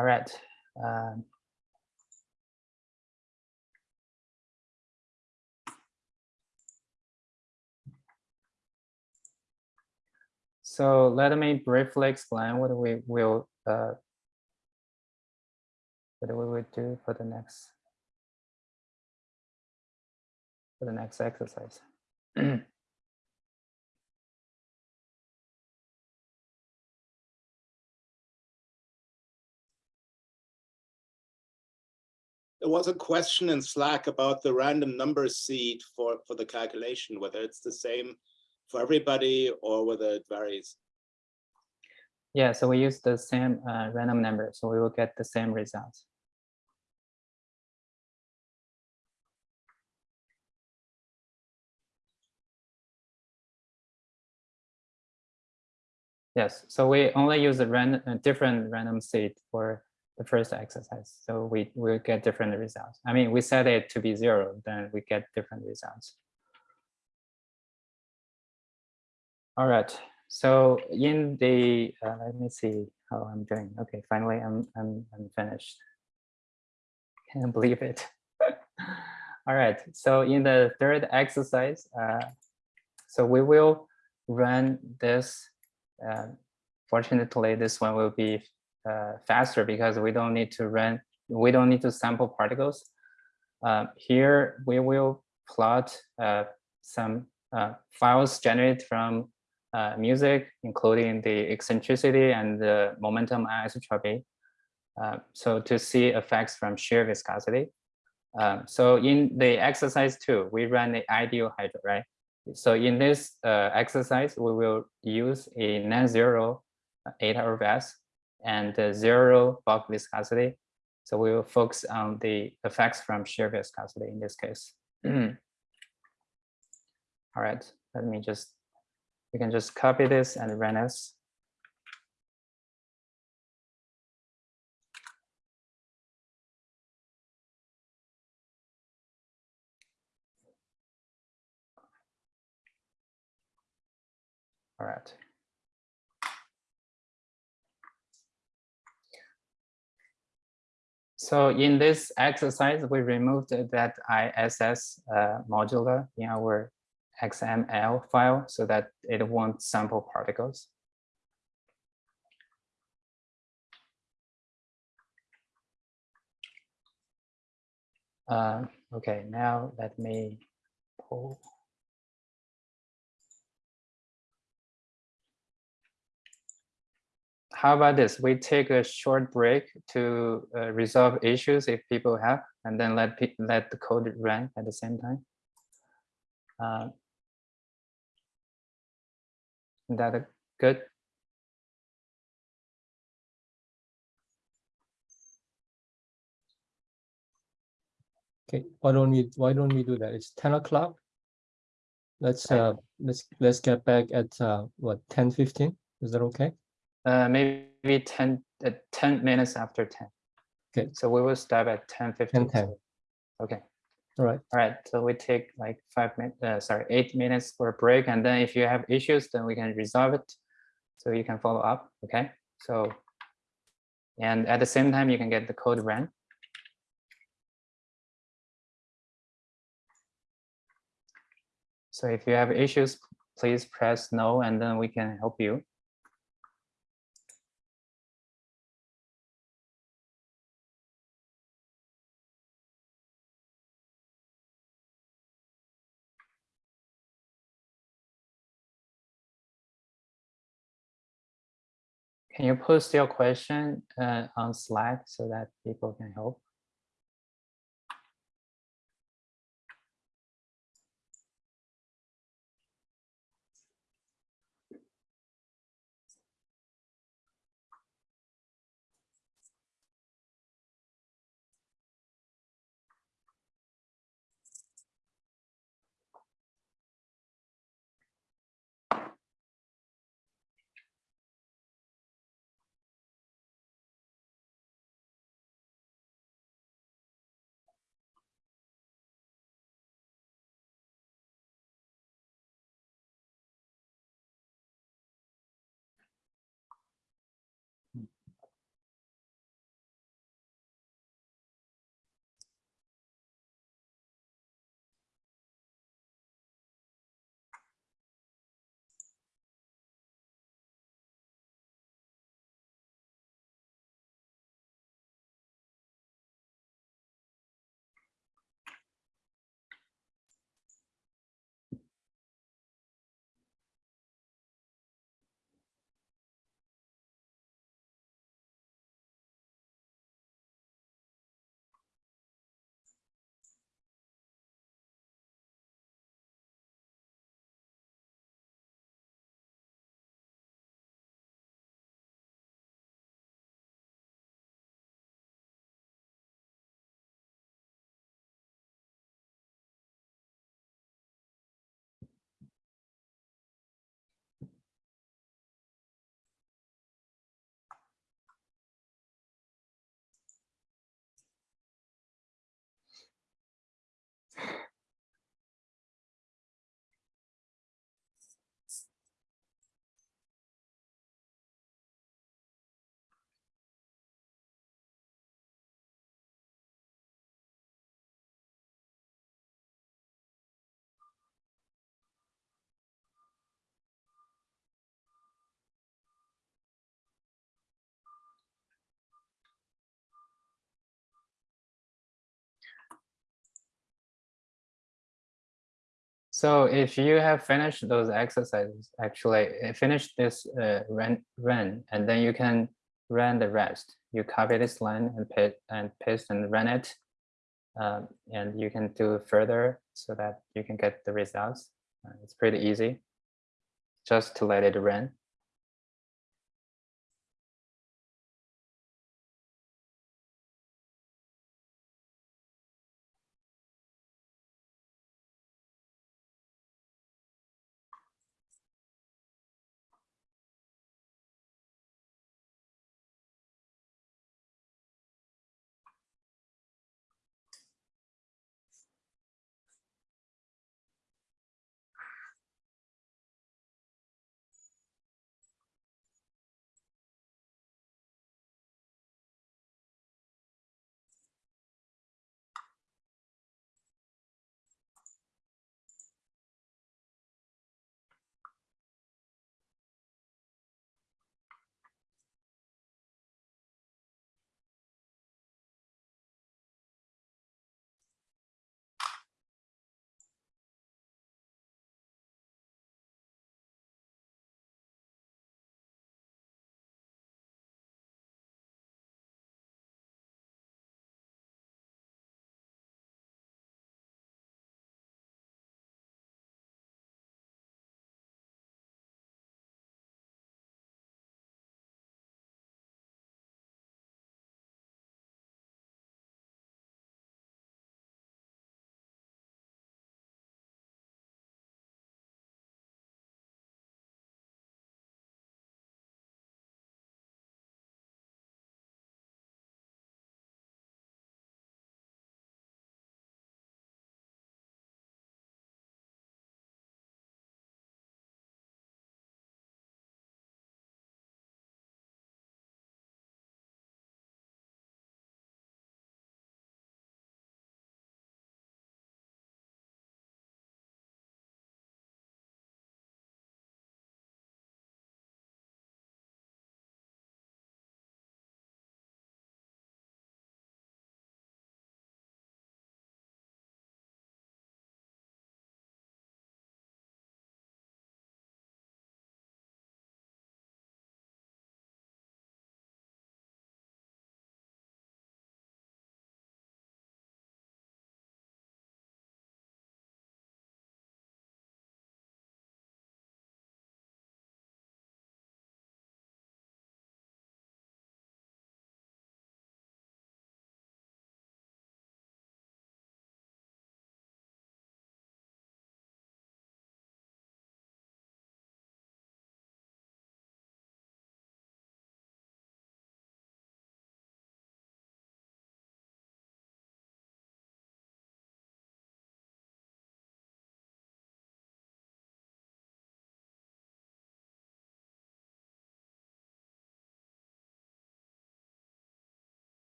All right. um, So let me briefly explain what we will, uh, what we will do for the next, for the next exercise. There was a question in Slack about the random number seed for, for the calculation, whether it's the same for everybody or whether it varies. Yeah, so we use the same uh, random number, so we will get the same results. Yes, so we only use a random, a different random seed for the first exercise. So we will get different results. I mean, we set it to be zero, then we get different results. All right, so in the, uh, let me see how I'm doing. Okay, finally, I'm, I'm, I'm finished. Can't believe it. All right, so in the third exercise, uh, so we will run this. Uh, fortunately, this one will be uh, faster because we don't need to run, we don't need to sample particles. Uh, here, we will plot uh, some uh, files generated from uh, MUSIC, including the eccentricity and the momentum anisotropy. Uh, so to see effects from shear viscosity. So in the exercise two, we run the ideal hydro, right? So in this exercise, we will use a non-zero eta over S and uh, zero bulk viscosity. So we will focus on the effects from shear viscosity in this case. All right, let me just, we can just copy this and run this. All right. So in this exercise, we removed that ISS uh, modular in our XML file so that it won't sample particles. Uh, okay, now let me pull. How about this? We take a short break to uh, resolve issues if people have, and then let let the code run at the same time. Uh, is that a- good? Okay, why don't we, why don't we do that? It's ten o'clock. Let's, uh, let's, let's get back at, uh, what, ten fifteen? Is that okay? Uh, maybe 10, uh, 10 minutes after 10. Okay. So we will stop at 10, 15. 10. Okay. All right, All right, so we take like five minutes, uh, sorry, eight minutes for a break, and then if you have issues, then we can resolve it. So you can follow up, okay? So, and at the same time, you can get the code run. So if you have issues, please press no, and then we can help you. Can you post your question uh, on Slack so that people can help? So if you have finished those exercises, actually uh, finish this uh, run, run, and then you can run the rest. You copy this line and and paste and run it, um, and you can do further so that you can get the results. Uh, it's pretty easy, just to let it run.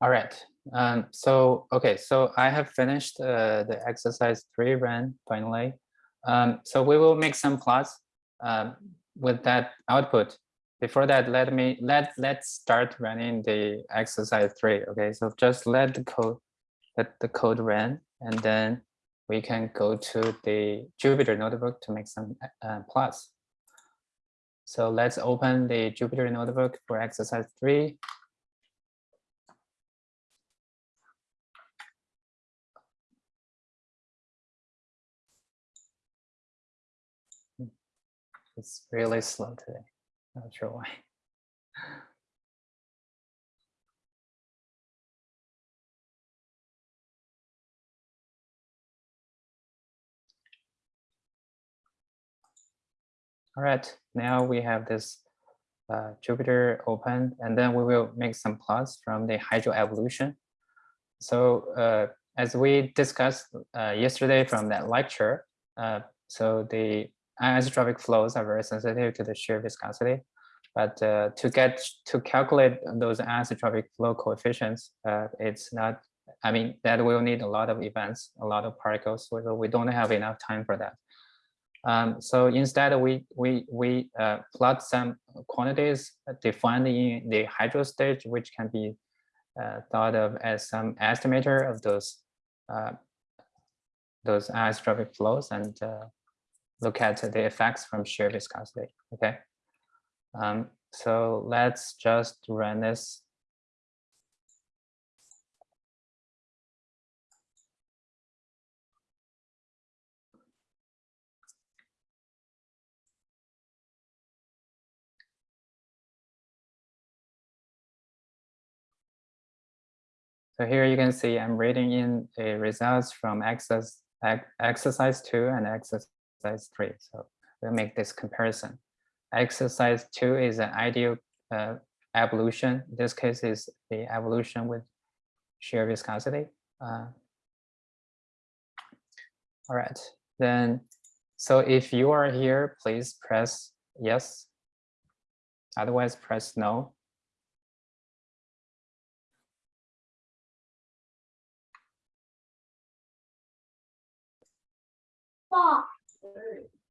All right. Um, so, okay, so I have finished uh, the exercise three run finally. Um, so we will make some plots um, with that output. Before that, let me let let's start running the exercise three. Okay, so just let the code let the code run, and then we can go to the Jupyter notebook to make some uh, plots. So let's open the Jupyter notebook for exercise three. It's really slow today. Not sure why. All right, now we have this uh, Jupyter open, and then we will make some plots from the hydro evolution. So uh, as we discussed uh, yesterday from that lecture, uh, so the anisotropic flows are very sensitive to the shear viscosity. But uh, to get to calculate those anisotropic flow coefficients, uh, it's not, I mean, that will need a lot of events, a lot of particles. So we don't have enough time for that. Um, so instead, we we we uh, plot some quantities defined in the hydro stage, which can be uh, thought of as some estimator of those uh, those anisotropic flows, and uh, look at the effects from shear viscosity. Okay. Um, so let's just run this. So here you can see I'm reading in the results from exercise, exercise two and exercise three. So we'll make this comparison. Exercise two is an ideal uh, evolution. This case is the evolution with shear viscosity. Uh, all right, then, so if you are here, please press yes. Otherwise, press no. 我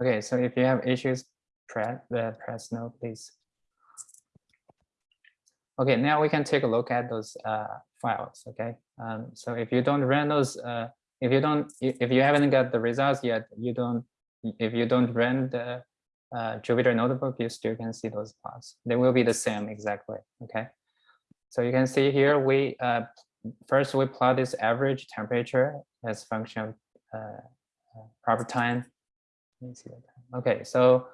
okay, so if you have issues, press the press no, please. Okay, now we can take a look at those uh, files. Okay, um, so if you don't run those, uh, if you don't, if you haven't got the results yet, you don't, if you don't run the uh, Jupyter notebook, you still can see those plots. They will be the same exactly. Okay. So you can see here, we uh, first we plot this average temperature as function of uh, proper time. Let me see time. Okay, so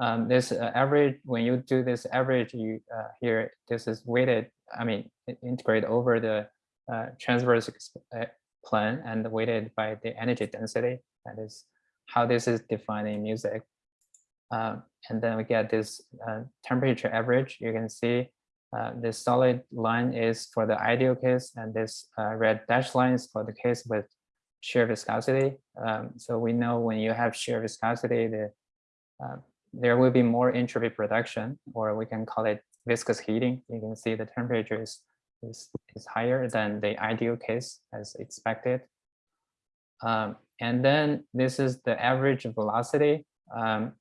um, this uh, average, when you do this average, you uh, here, this is weighted, I mean, integrate over the uh, transverse uh, plane and weighted by the energy density. That is how this is defined in MUSIC. Um, and then we get this temperature average. You can see uh, this solid line is for the ideal case, and this uh, red dashed line is for the case with shear viscosity. Um, so we know when you have shear viscosity, the, uh, there will be more entropy production, or we can call it viscous heating. You can see the temperature is, is, is higher than the ideal case as expected. Um, and then this is the average velocity. Um,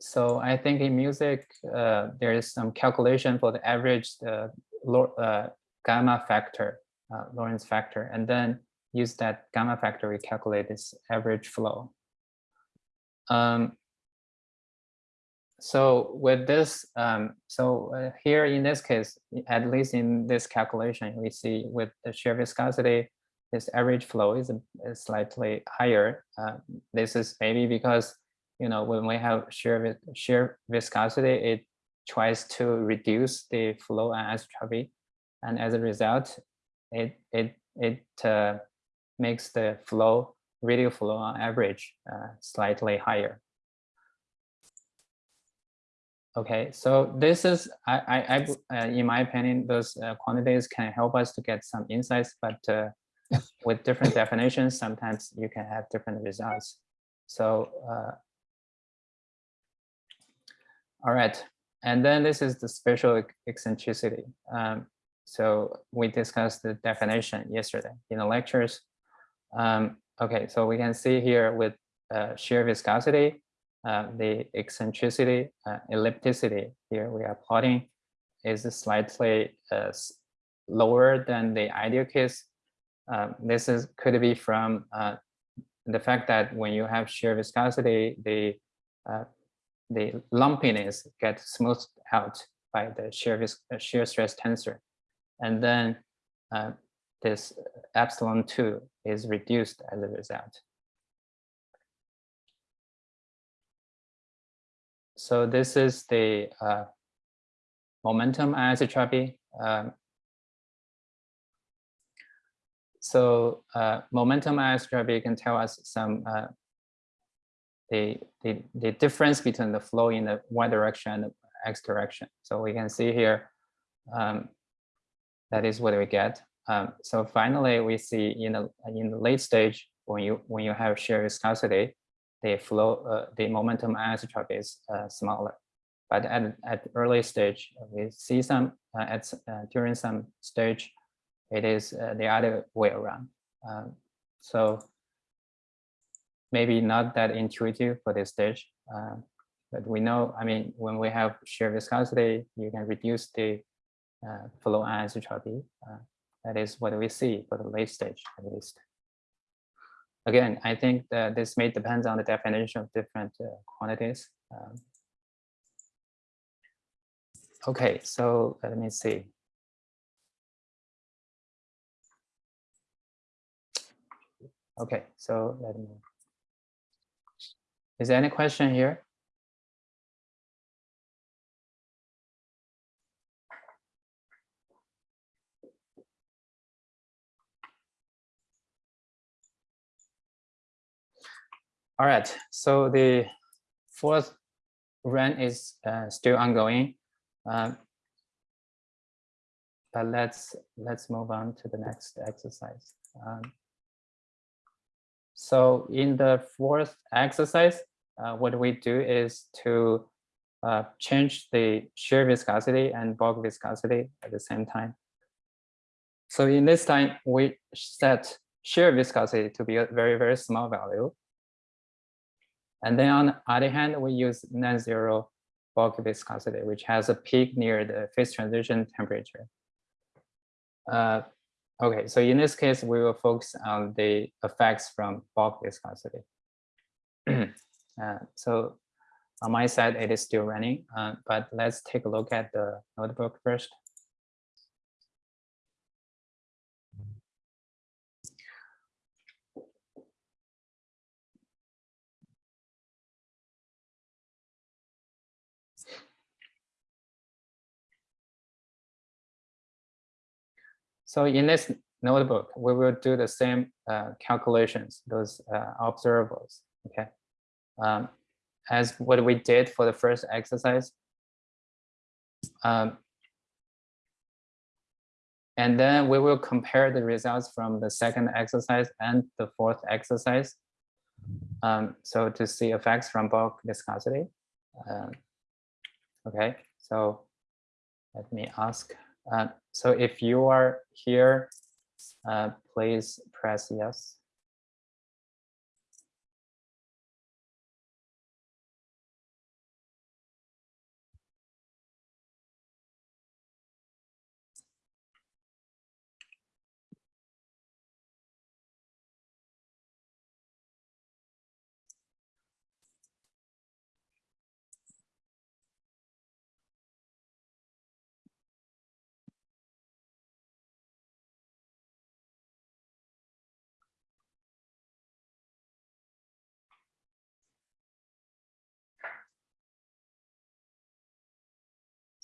so I think in MUSIC, uh, there is some calculation for the average uh, uh, gamma factor, uh, Lorentz factor, and then use that gamma factor, we calculate this average flow. Um, so with this, um, so uh, here in this case, at least in this calculation, we see with the shear viscosity, this average flow is, is slightly higher. Uh, this is maybe because you know, when we have shear, shear viscosity, it tries to reduce the flow anisotropy. And as a result, it, it, it uh, makes the flow, radial flow on average uh, slightly higher. Okay, so this is, I, I, I uh, in my opinion, those uh, quantities can help us to get some insights, but uh, with different definitions, sometimes you can have different results. So, uh, all right, and then this is the spatial eccentricity. Um, so we discussed the definition yesterday in the lectures. Um, okay, so we can see here with uh, shear viscosity, uh, the eccentricity, uh, ellipticity here we are plotting is slightly uh, lower than the ideal case. Um, this is could be from uh, the fact that when you have shear viscosity, the uh, the lumpiness gets smoothed out by the shear shear stress tensor, and then uh, this epsilon two is reduced as a result. So this is the uh, momentum anisotropy. Um, so uh, momentum anisotropy can tell us some uh, the, the the difference between the flow in the y direction and the x direction. So we can see here um, that is what we get. Um, so finally, we see in the in the late stage when you when you have shear viscosity, the flow, uh, the momentum anisotropy is uh, smaller. But at, at early stage, we see some, uh, at, uh, during some stage, it is uh, the other way around. Um, so maybe not that intuitive for this stage, uh, but we know, I mean, when we have shear viscosity, you can reduce the flow anisotropy. Uh, that is what we see for the late stage at least again, I think that this may depend on the definition of different uh, quantities. Um, okay, so let me see. Okay, so let me. Is there any question here? All right, so the fourth run is uh, still ongoing. Um, but let's let's move on to the next exercise. Um, so in the fourth exercise, uh, what we do is to uh, change the shear viscosity and bulk viscosity at the same time. So in this time, we set shear viscosity to be a very, very small value. And then on the other hand, we use non-zero bulk viscosity, which has a peak near the phase transition temperature. Uh, okay, so in this case, we will focus on the effects from bulk viscosity. uh, so on my side, it is still running, uh, but let's take a look at the notebook first. So in this notebook, we will do the same uh, calculations, those uh, observables, okay? Um, as what we did for the first exercise. Um, and then we will compare the results from the second exercise and the fourth exercise. Um, so to see effects from bulk viscosity. Um, okay, so let me ask. Uh, so if you are here, uh, please press yes.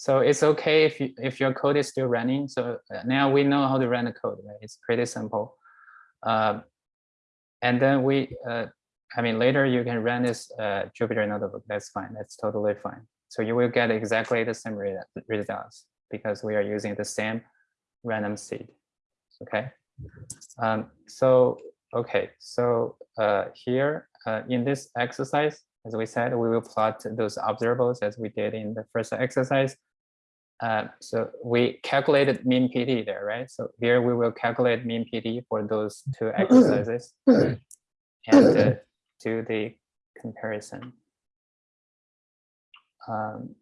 So it's okay if you, if your code is still running. So uh, now we know how to run the code. Right? It's pretty simple. Uh, and then we, uh, I mean, later you can run this uh, Jupyter notebook. That's fine. That's totally fine. So you will get exactly the same re results because we are using the same random seed. Okay. Um, so okay. So uh, here uh, in this exercise, as we said, we will plot those observables as we did in the first exercise. Uh, so we calculated mean PT there, right? So here we will calculate mean PT for those two exercises and uh, do the comparison. Um,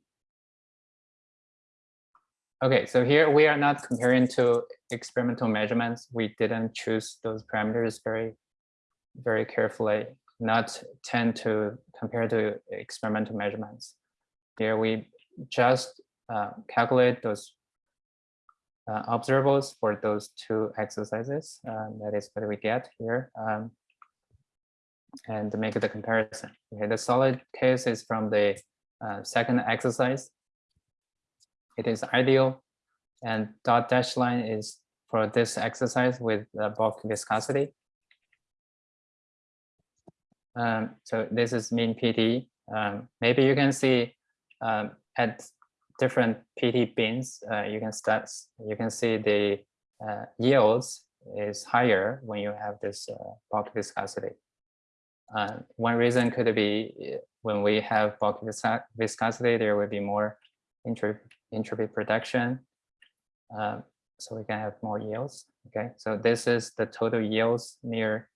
okay, so here we are not comparing to experimental measurements. We didn't choose those parameters very, very carefully, not tend to compare to experimental measurements. Here we just uh, calculate those uh, observables for those two exercises. Um, that is what we get here. Um, and to make the comparison. Okay, the solid case is from the uh, second exercise. It is ideal. And dot dash line is for this exercise with bulk viscosity. Um, so this is mean PT. Um, maybe you can see um, at different PT bins, uh, you can start, you can see the uh, yields is higher when you have this uh, bulk viscosity. Uh, one reason could be when we have bulk viscosity, there will be more entropy, entropy production. Um, so we can have more yields. Okay, so this is the total yields near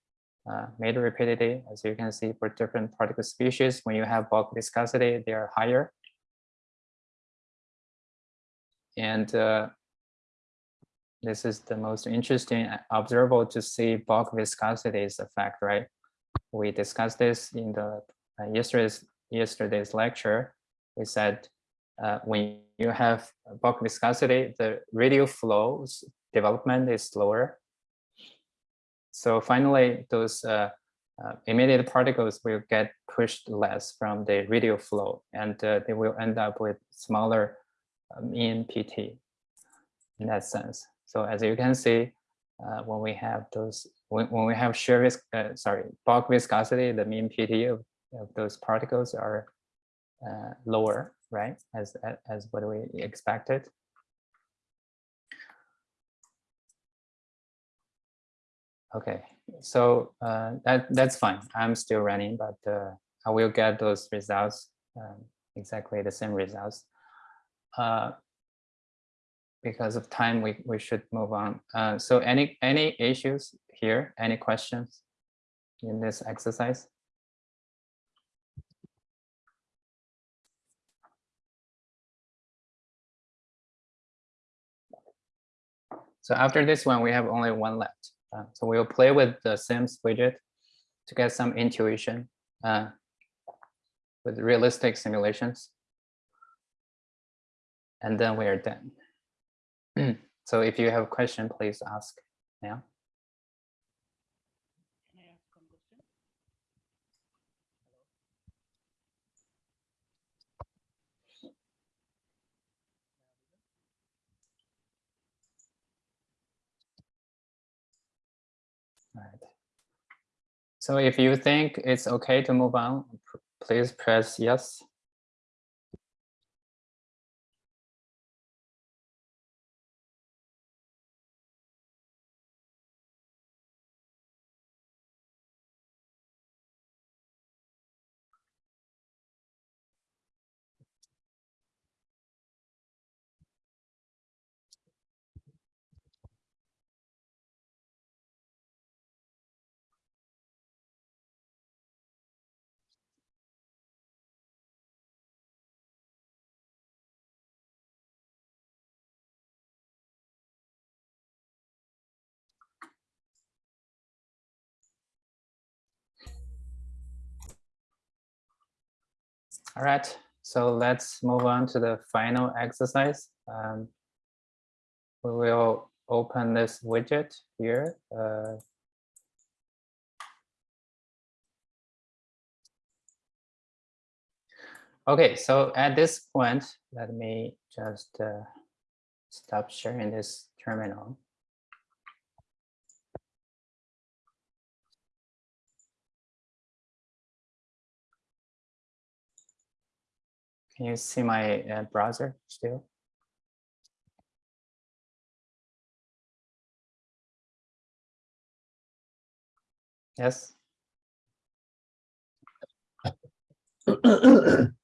uh, Mader rapidity. As you can see for different particle species, when you have bulk viscosity, they are higher. And uh, this is the most interesting observable to see bulk viscosity's effect, right? We discussed this in the uh, yesterday's, yesterday's lecture. We said uh, when you have bulk viscosity, the radial flows development is slower. So finally, those uh, uh, emitted particles will get pushed less from the radial flow, and uh, they will end up with smaller mean PT in that sense. So as you can see, uh, when we have those, when, when we have shear uh, sorry, bulk viscosity, the mean PT of, of those particles are uh, lower, right? As, as what we expected. Okay, so uh, that that's fine. I'm still running, but uh, I will get those results, um, exactly the same results. Uh, because of time, we, we should move on. Uh, so any, any issues here? Any questions in this exercise? So after this one, we have only one left. Uh, so we'll play with the Sims widget to get some intuition uh, with realistic simulations. And then we are done. so if you have a question, please ask now. All right. So if you think it's okay to move on, please press yes. All right, so let's move on to the final exercise. Um, we will open this widget here. Uh, okay, so at this point, let me just uh, stop sharing this terminal. Can you see my uh, browser still? Yes.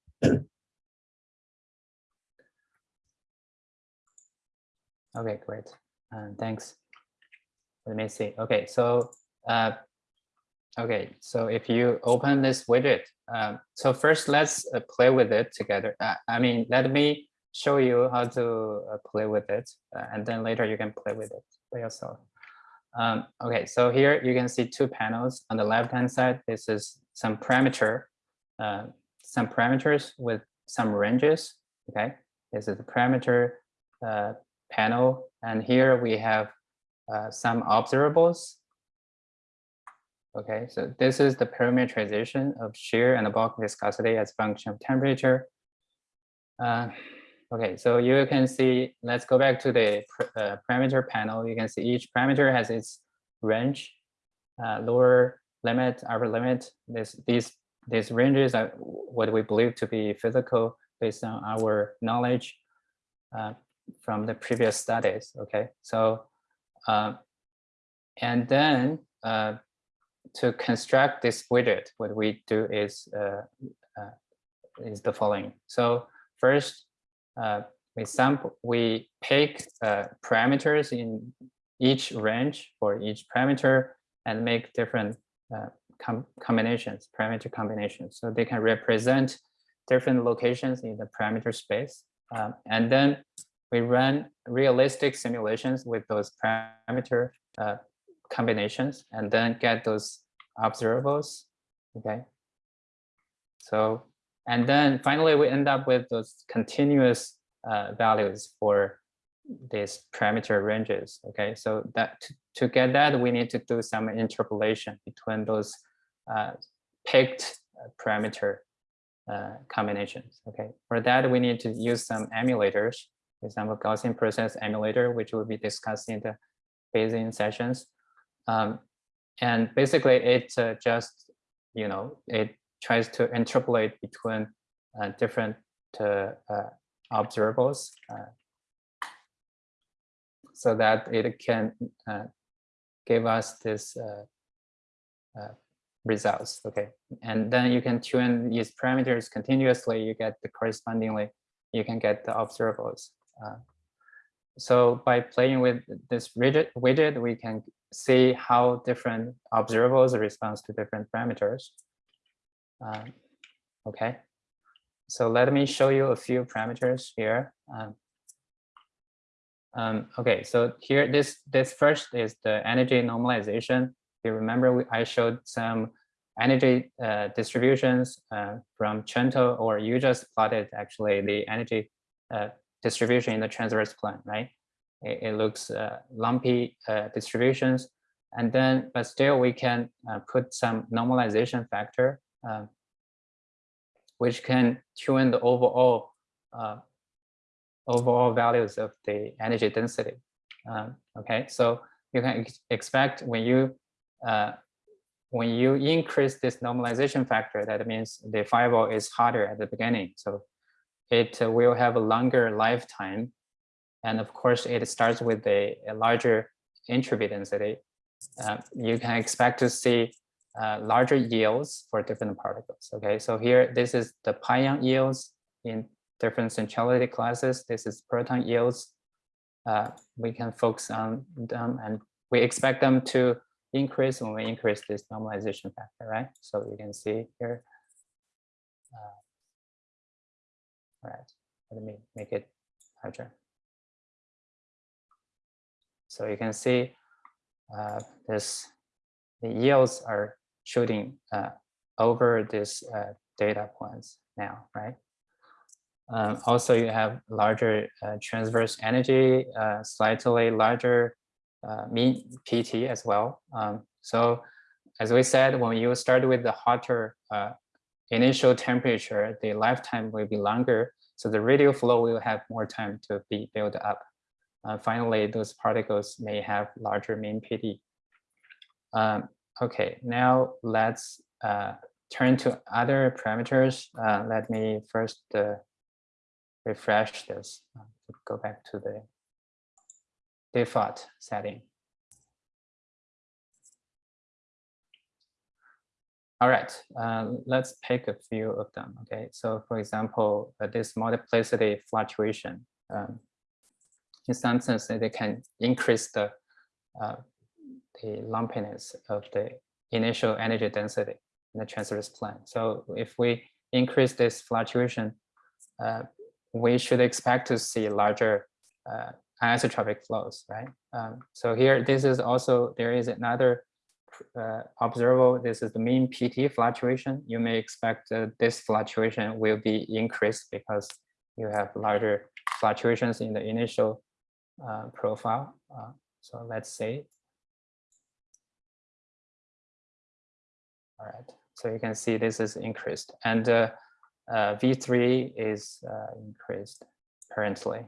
Okay, great. Uh, thanks. Let me see. Okay, so uh, okay, so if you open this widget, um, so first let's uh, play with it together. Uh, I mean, let me show you how to uh, play with it, uh, and then later you can play with it by yourself. Um, okay, so here you can see two panels. On the left-hand side, this is some parameter, uh, some parameters with some ranges. Okay, this is the parameter uh, panel, and here we have uh, some observables. Okay, so this is the parameterization of shear and bulk viscosity as function of temperature. Uh, okay, so you can see, let's go back to the uh, parameter panel. You can see each parameter has its range, uh, lower limit, upper limit. This, these, these ranges are what we believe to be physical based on our knowledge uh, from the previous studies. Okay, so uh, and then uh, to construct this widget, what we do is uh, uh, is the following. So first, uh, we sample, we pick parameters in each range for each parameter and make different com combinations, parameter combinations. So they can represent different locations in the parameter space. Um, and then we run realistic simulations with those parameter uh, combinations and then get those observables. Okay. So, and then finally we end up with those continuous uh, values for these parameter ranges. Okay, so that to, to get that, we need to do some interpolation between those uh, picked parameter uh, combinations. Okay, for that, we need to use some emulators for example, Gaussian process emulator, which will be discussed in the Bayesian sessions. Um, and basically it uh, just, you know, it tries to interpolate between uh, different uh, uh observables uh, so that it can uh, give us this results. Okay, and then you can tune these parameters continuously. You get the correspondingly, you can get the observables. So by playing with this widget, widget, we can see how different observables respond to different parameters. Um, okay, so let me show you a few parameters here. Um, um, okay, so here this this first is the energy normalization. You remember we, I showed some energy uh, distributions uh, from Trento, or you just plotted actually the energy uh, distribution in the transverse plane, right? It, it looks uh, lumpy uh, distributions. And then, but still we can uh, put some normalization factor, um, which can tune the overall uh, overall values of the energy density. Um, okay, so you can ex expect when you uh, when you increase this normalization factor, that means the fireball is harder at the beginning. So it will have a longer lifetime. And of course, it starts with a, a larger entropy density. Uh, you can expect to see uh, larger yields for different particles. Okay, so here, this is the pion yields in different centrality classes. This is proton yields. Uh, we can focus on them and we expect them to increase when we increase this normalization factor, right? So you can see here. Uh, all right, let me make it larger. So you can see uh, this, the yields are shooting uh, over this uh, data points now, right? Um, also, you have larger uh, transverse energy, uh, slightly larger uh, mean PT as well. Um, so as we said, when you start with the hotter initial temperature, the lifetime will be longer. So the radial flow will have more time to be built up. Uh, finally, those particles may have larger mean PT. Um, okay, now let's uh, turn to other parameters. Uh, let me first uh, refresh this. Go back to the default setting. All right, uh, let's pick a few of them. Okay, so for example, uh, this multiplicity fluctuation. Um, in some sense, they can increase the uh, the lumpiness of the initial energy density in the transverse plane. So if we increase this fluctuation, uh, we should expect to see larger uh, isotropic flows, right? Um, so here, this is also, there is another uh, observable, this is the mean PT fluctuation. You may expect uh, this fluctuation will be increased because you have larger fluctuations in the initial uh, profile. Uh, so let's say. All right, so you can see this is increased and uh, uh, V3 is increased currently.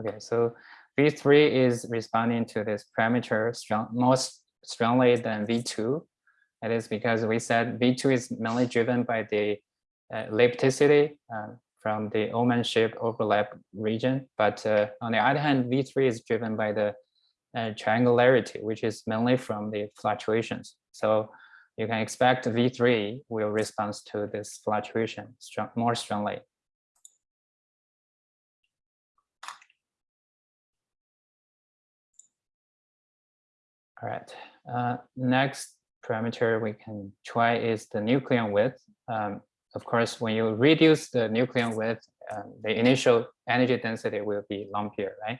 Okay, so V3 is responding to this parameter strong, most strongly than V2. It is because we said V2 is mainly driven by the uh, ellipticity um, from the almond shape overlap region. But uh, on the other hand, V3 is driven by the uh, triangularity, which is mainly from the fluctuations. So you can expect V3 will respond to this fluctuation strong, more strongly. All right, uh, next parameter we can try is the nucleon width. Um, of course, when you reduce the nucleon width, um, the initial energy density will be lumpier, right?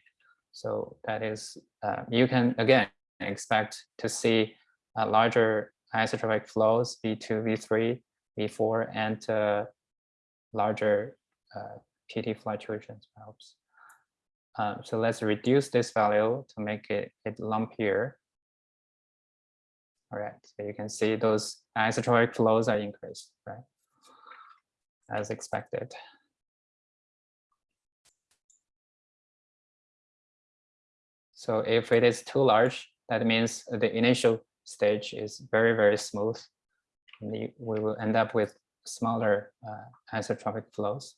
So that is, uh, you can again expect to see a larger isotropic flows, V2, V3, V4, and uh, larger uh, PT fluctuations perhaps. Um, so let's reduce this value to make it, it lumpier. All right, so you can see those isotropic flows are increased, right? As expected. So if it is too large, that means the initial stage is very, very smooth. We will end up with smaller uh, isotropic flows.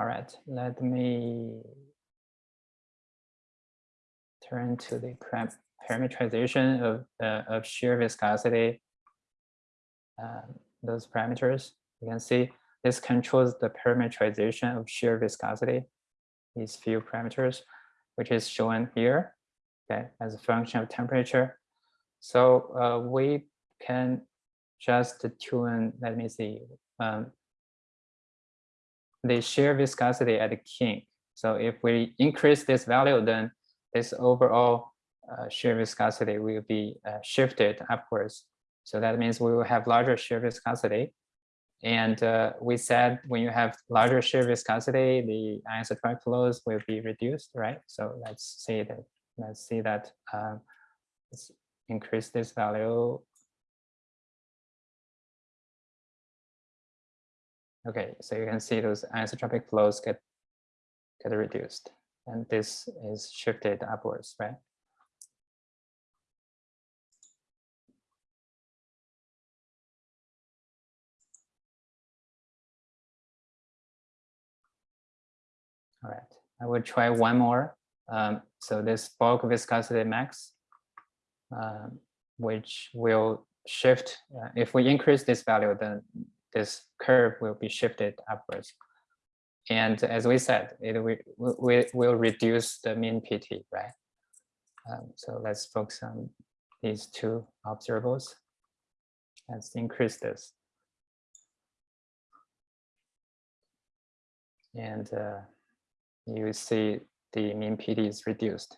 All right, let me turn to the parameterization of, uh, of shear viscosity. Um, those parameters. You can see this controls the parameterization of shear viscosity, these few parameters, which is shown here, okay, as a function of temperature. So uh, we can just tune, let me see, um, the shear viscosity at the kink. So if we increase this value, then this overall uh, shear viscosity will be uh, shifted upwards so that means we will have larger shear viscosity. And uh, we said when you have larger shear viscosity, the isotropic flows will be reduced, right? So let's see that. Let's see that. Um, let's increase this value. Okay, so you can see those isotropic flows get get reduced, and this is shifted upwards, right? All right, I will try one more. Um, so this bulk viscosity max, um, which will shift. Uh, if we increase this value, then this curve will be shifted upwards. And as we said, it will, we will reduce the mean PT, right? Um, so let's focus on these two observables. Let's increase this. And uh, you see the mean PT is reduced.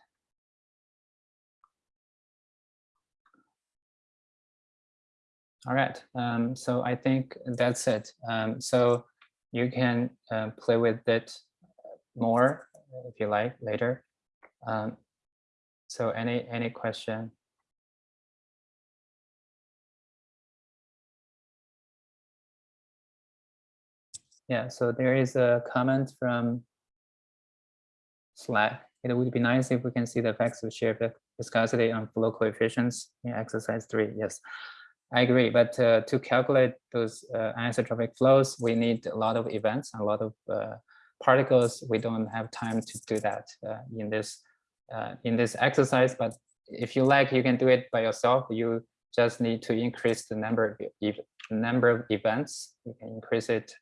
All right, um, so I think that's it. Um, so you can uh, play with it more if you like later. Um, so any any question? Yeah, so there is a comment from Slack. It would be nice if we can see the effects of shear vis- viscosity on flow coefficients in exercise three. Yes, I agree. But uh, to calculate those uh, anisotropic flows, we need a lot of events, a lot of uh, particles. We don't have time to do that uh, in this uh, in this exercise. But if you like, you can do it by yourself. You just need to increase the number of number of events. You can increase it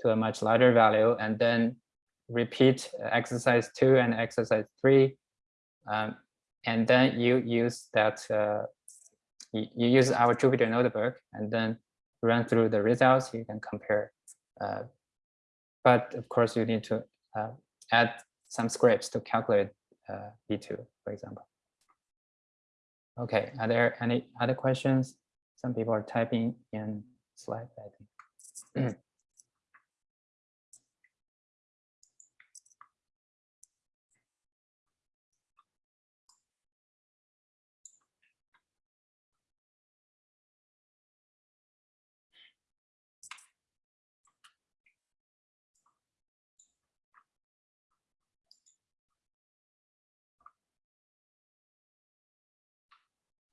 to a much larger value and then repeat exercise two and exercise three. Um, and then you use that, uh, you, use our Jupyter notebook and then run through the results. You can compare. Uh, but of course, you need to uh, add some scripts to calculate uh, V2, for example. Okay, are there any other questions? Some people are typing in slide, I think.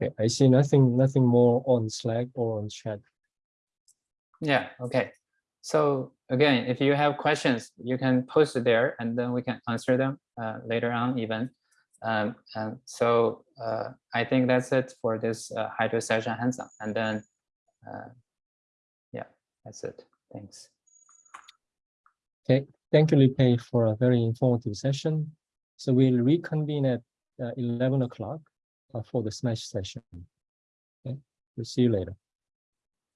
Okay, I see nothing, nothing more on Slack or on chat. Yeah, okay. So again, if you have questions, you can post it there and then we can answer them uh, later on even. Um, and so uh, I think that's it for this uh, hydro session hands-on. And then, uh, yeah, that's it. Thanks. Okay, thank you, Lipei, for a very informative session. So we'll reconvene at uh, 11 o'clock Uh, for the SMASH session. Okay, we'll see you later.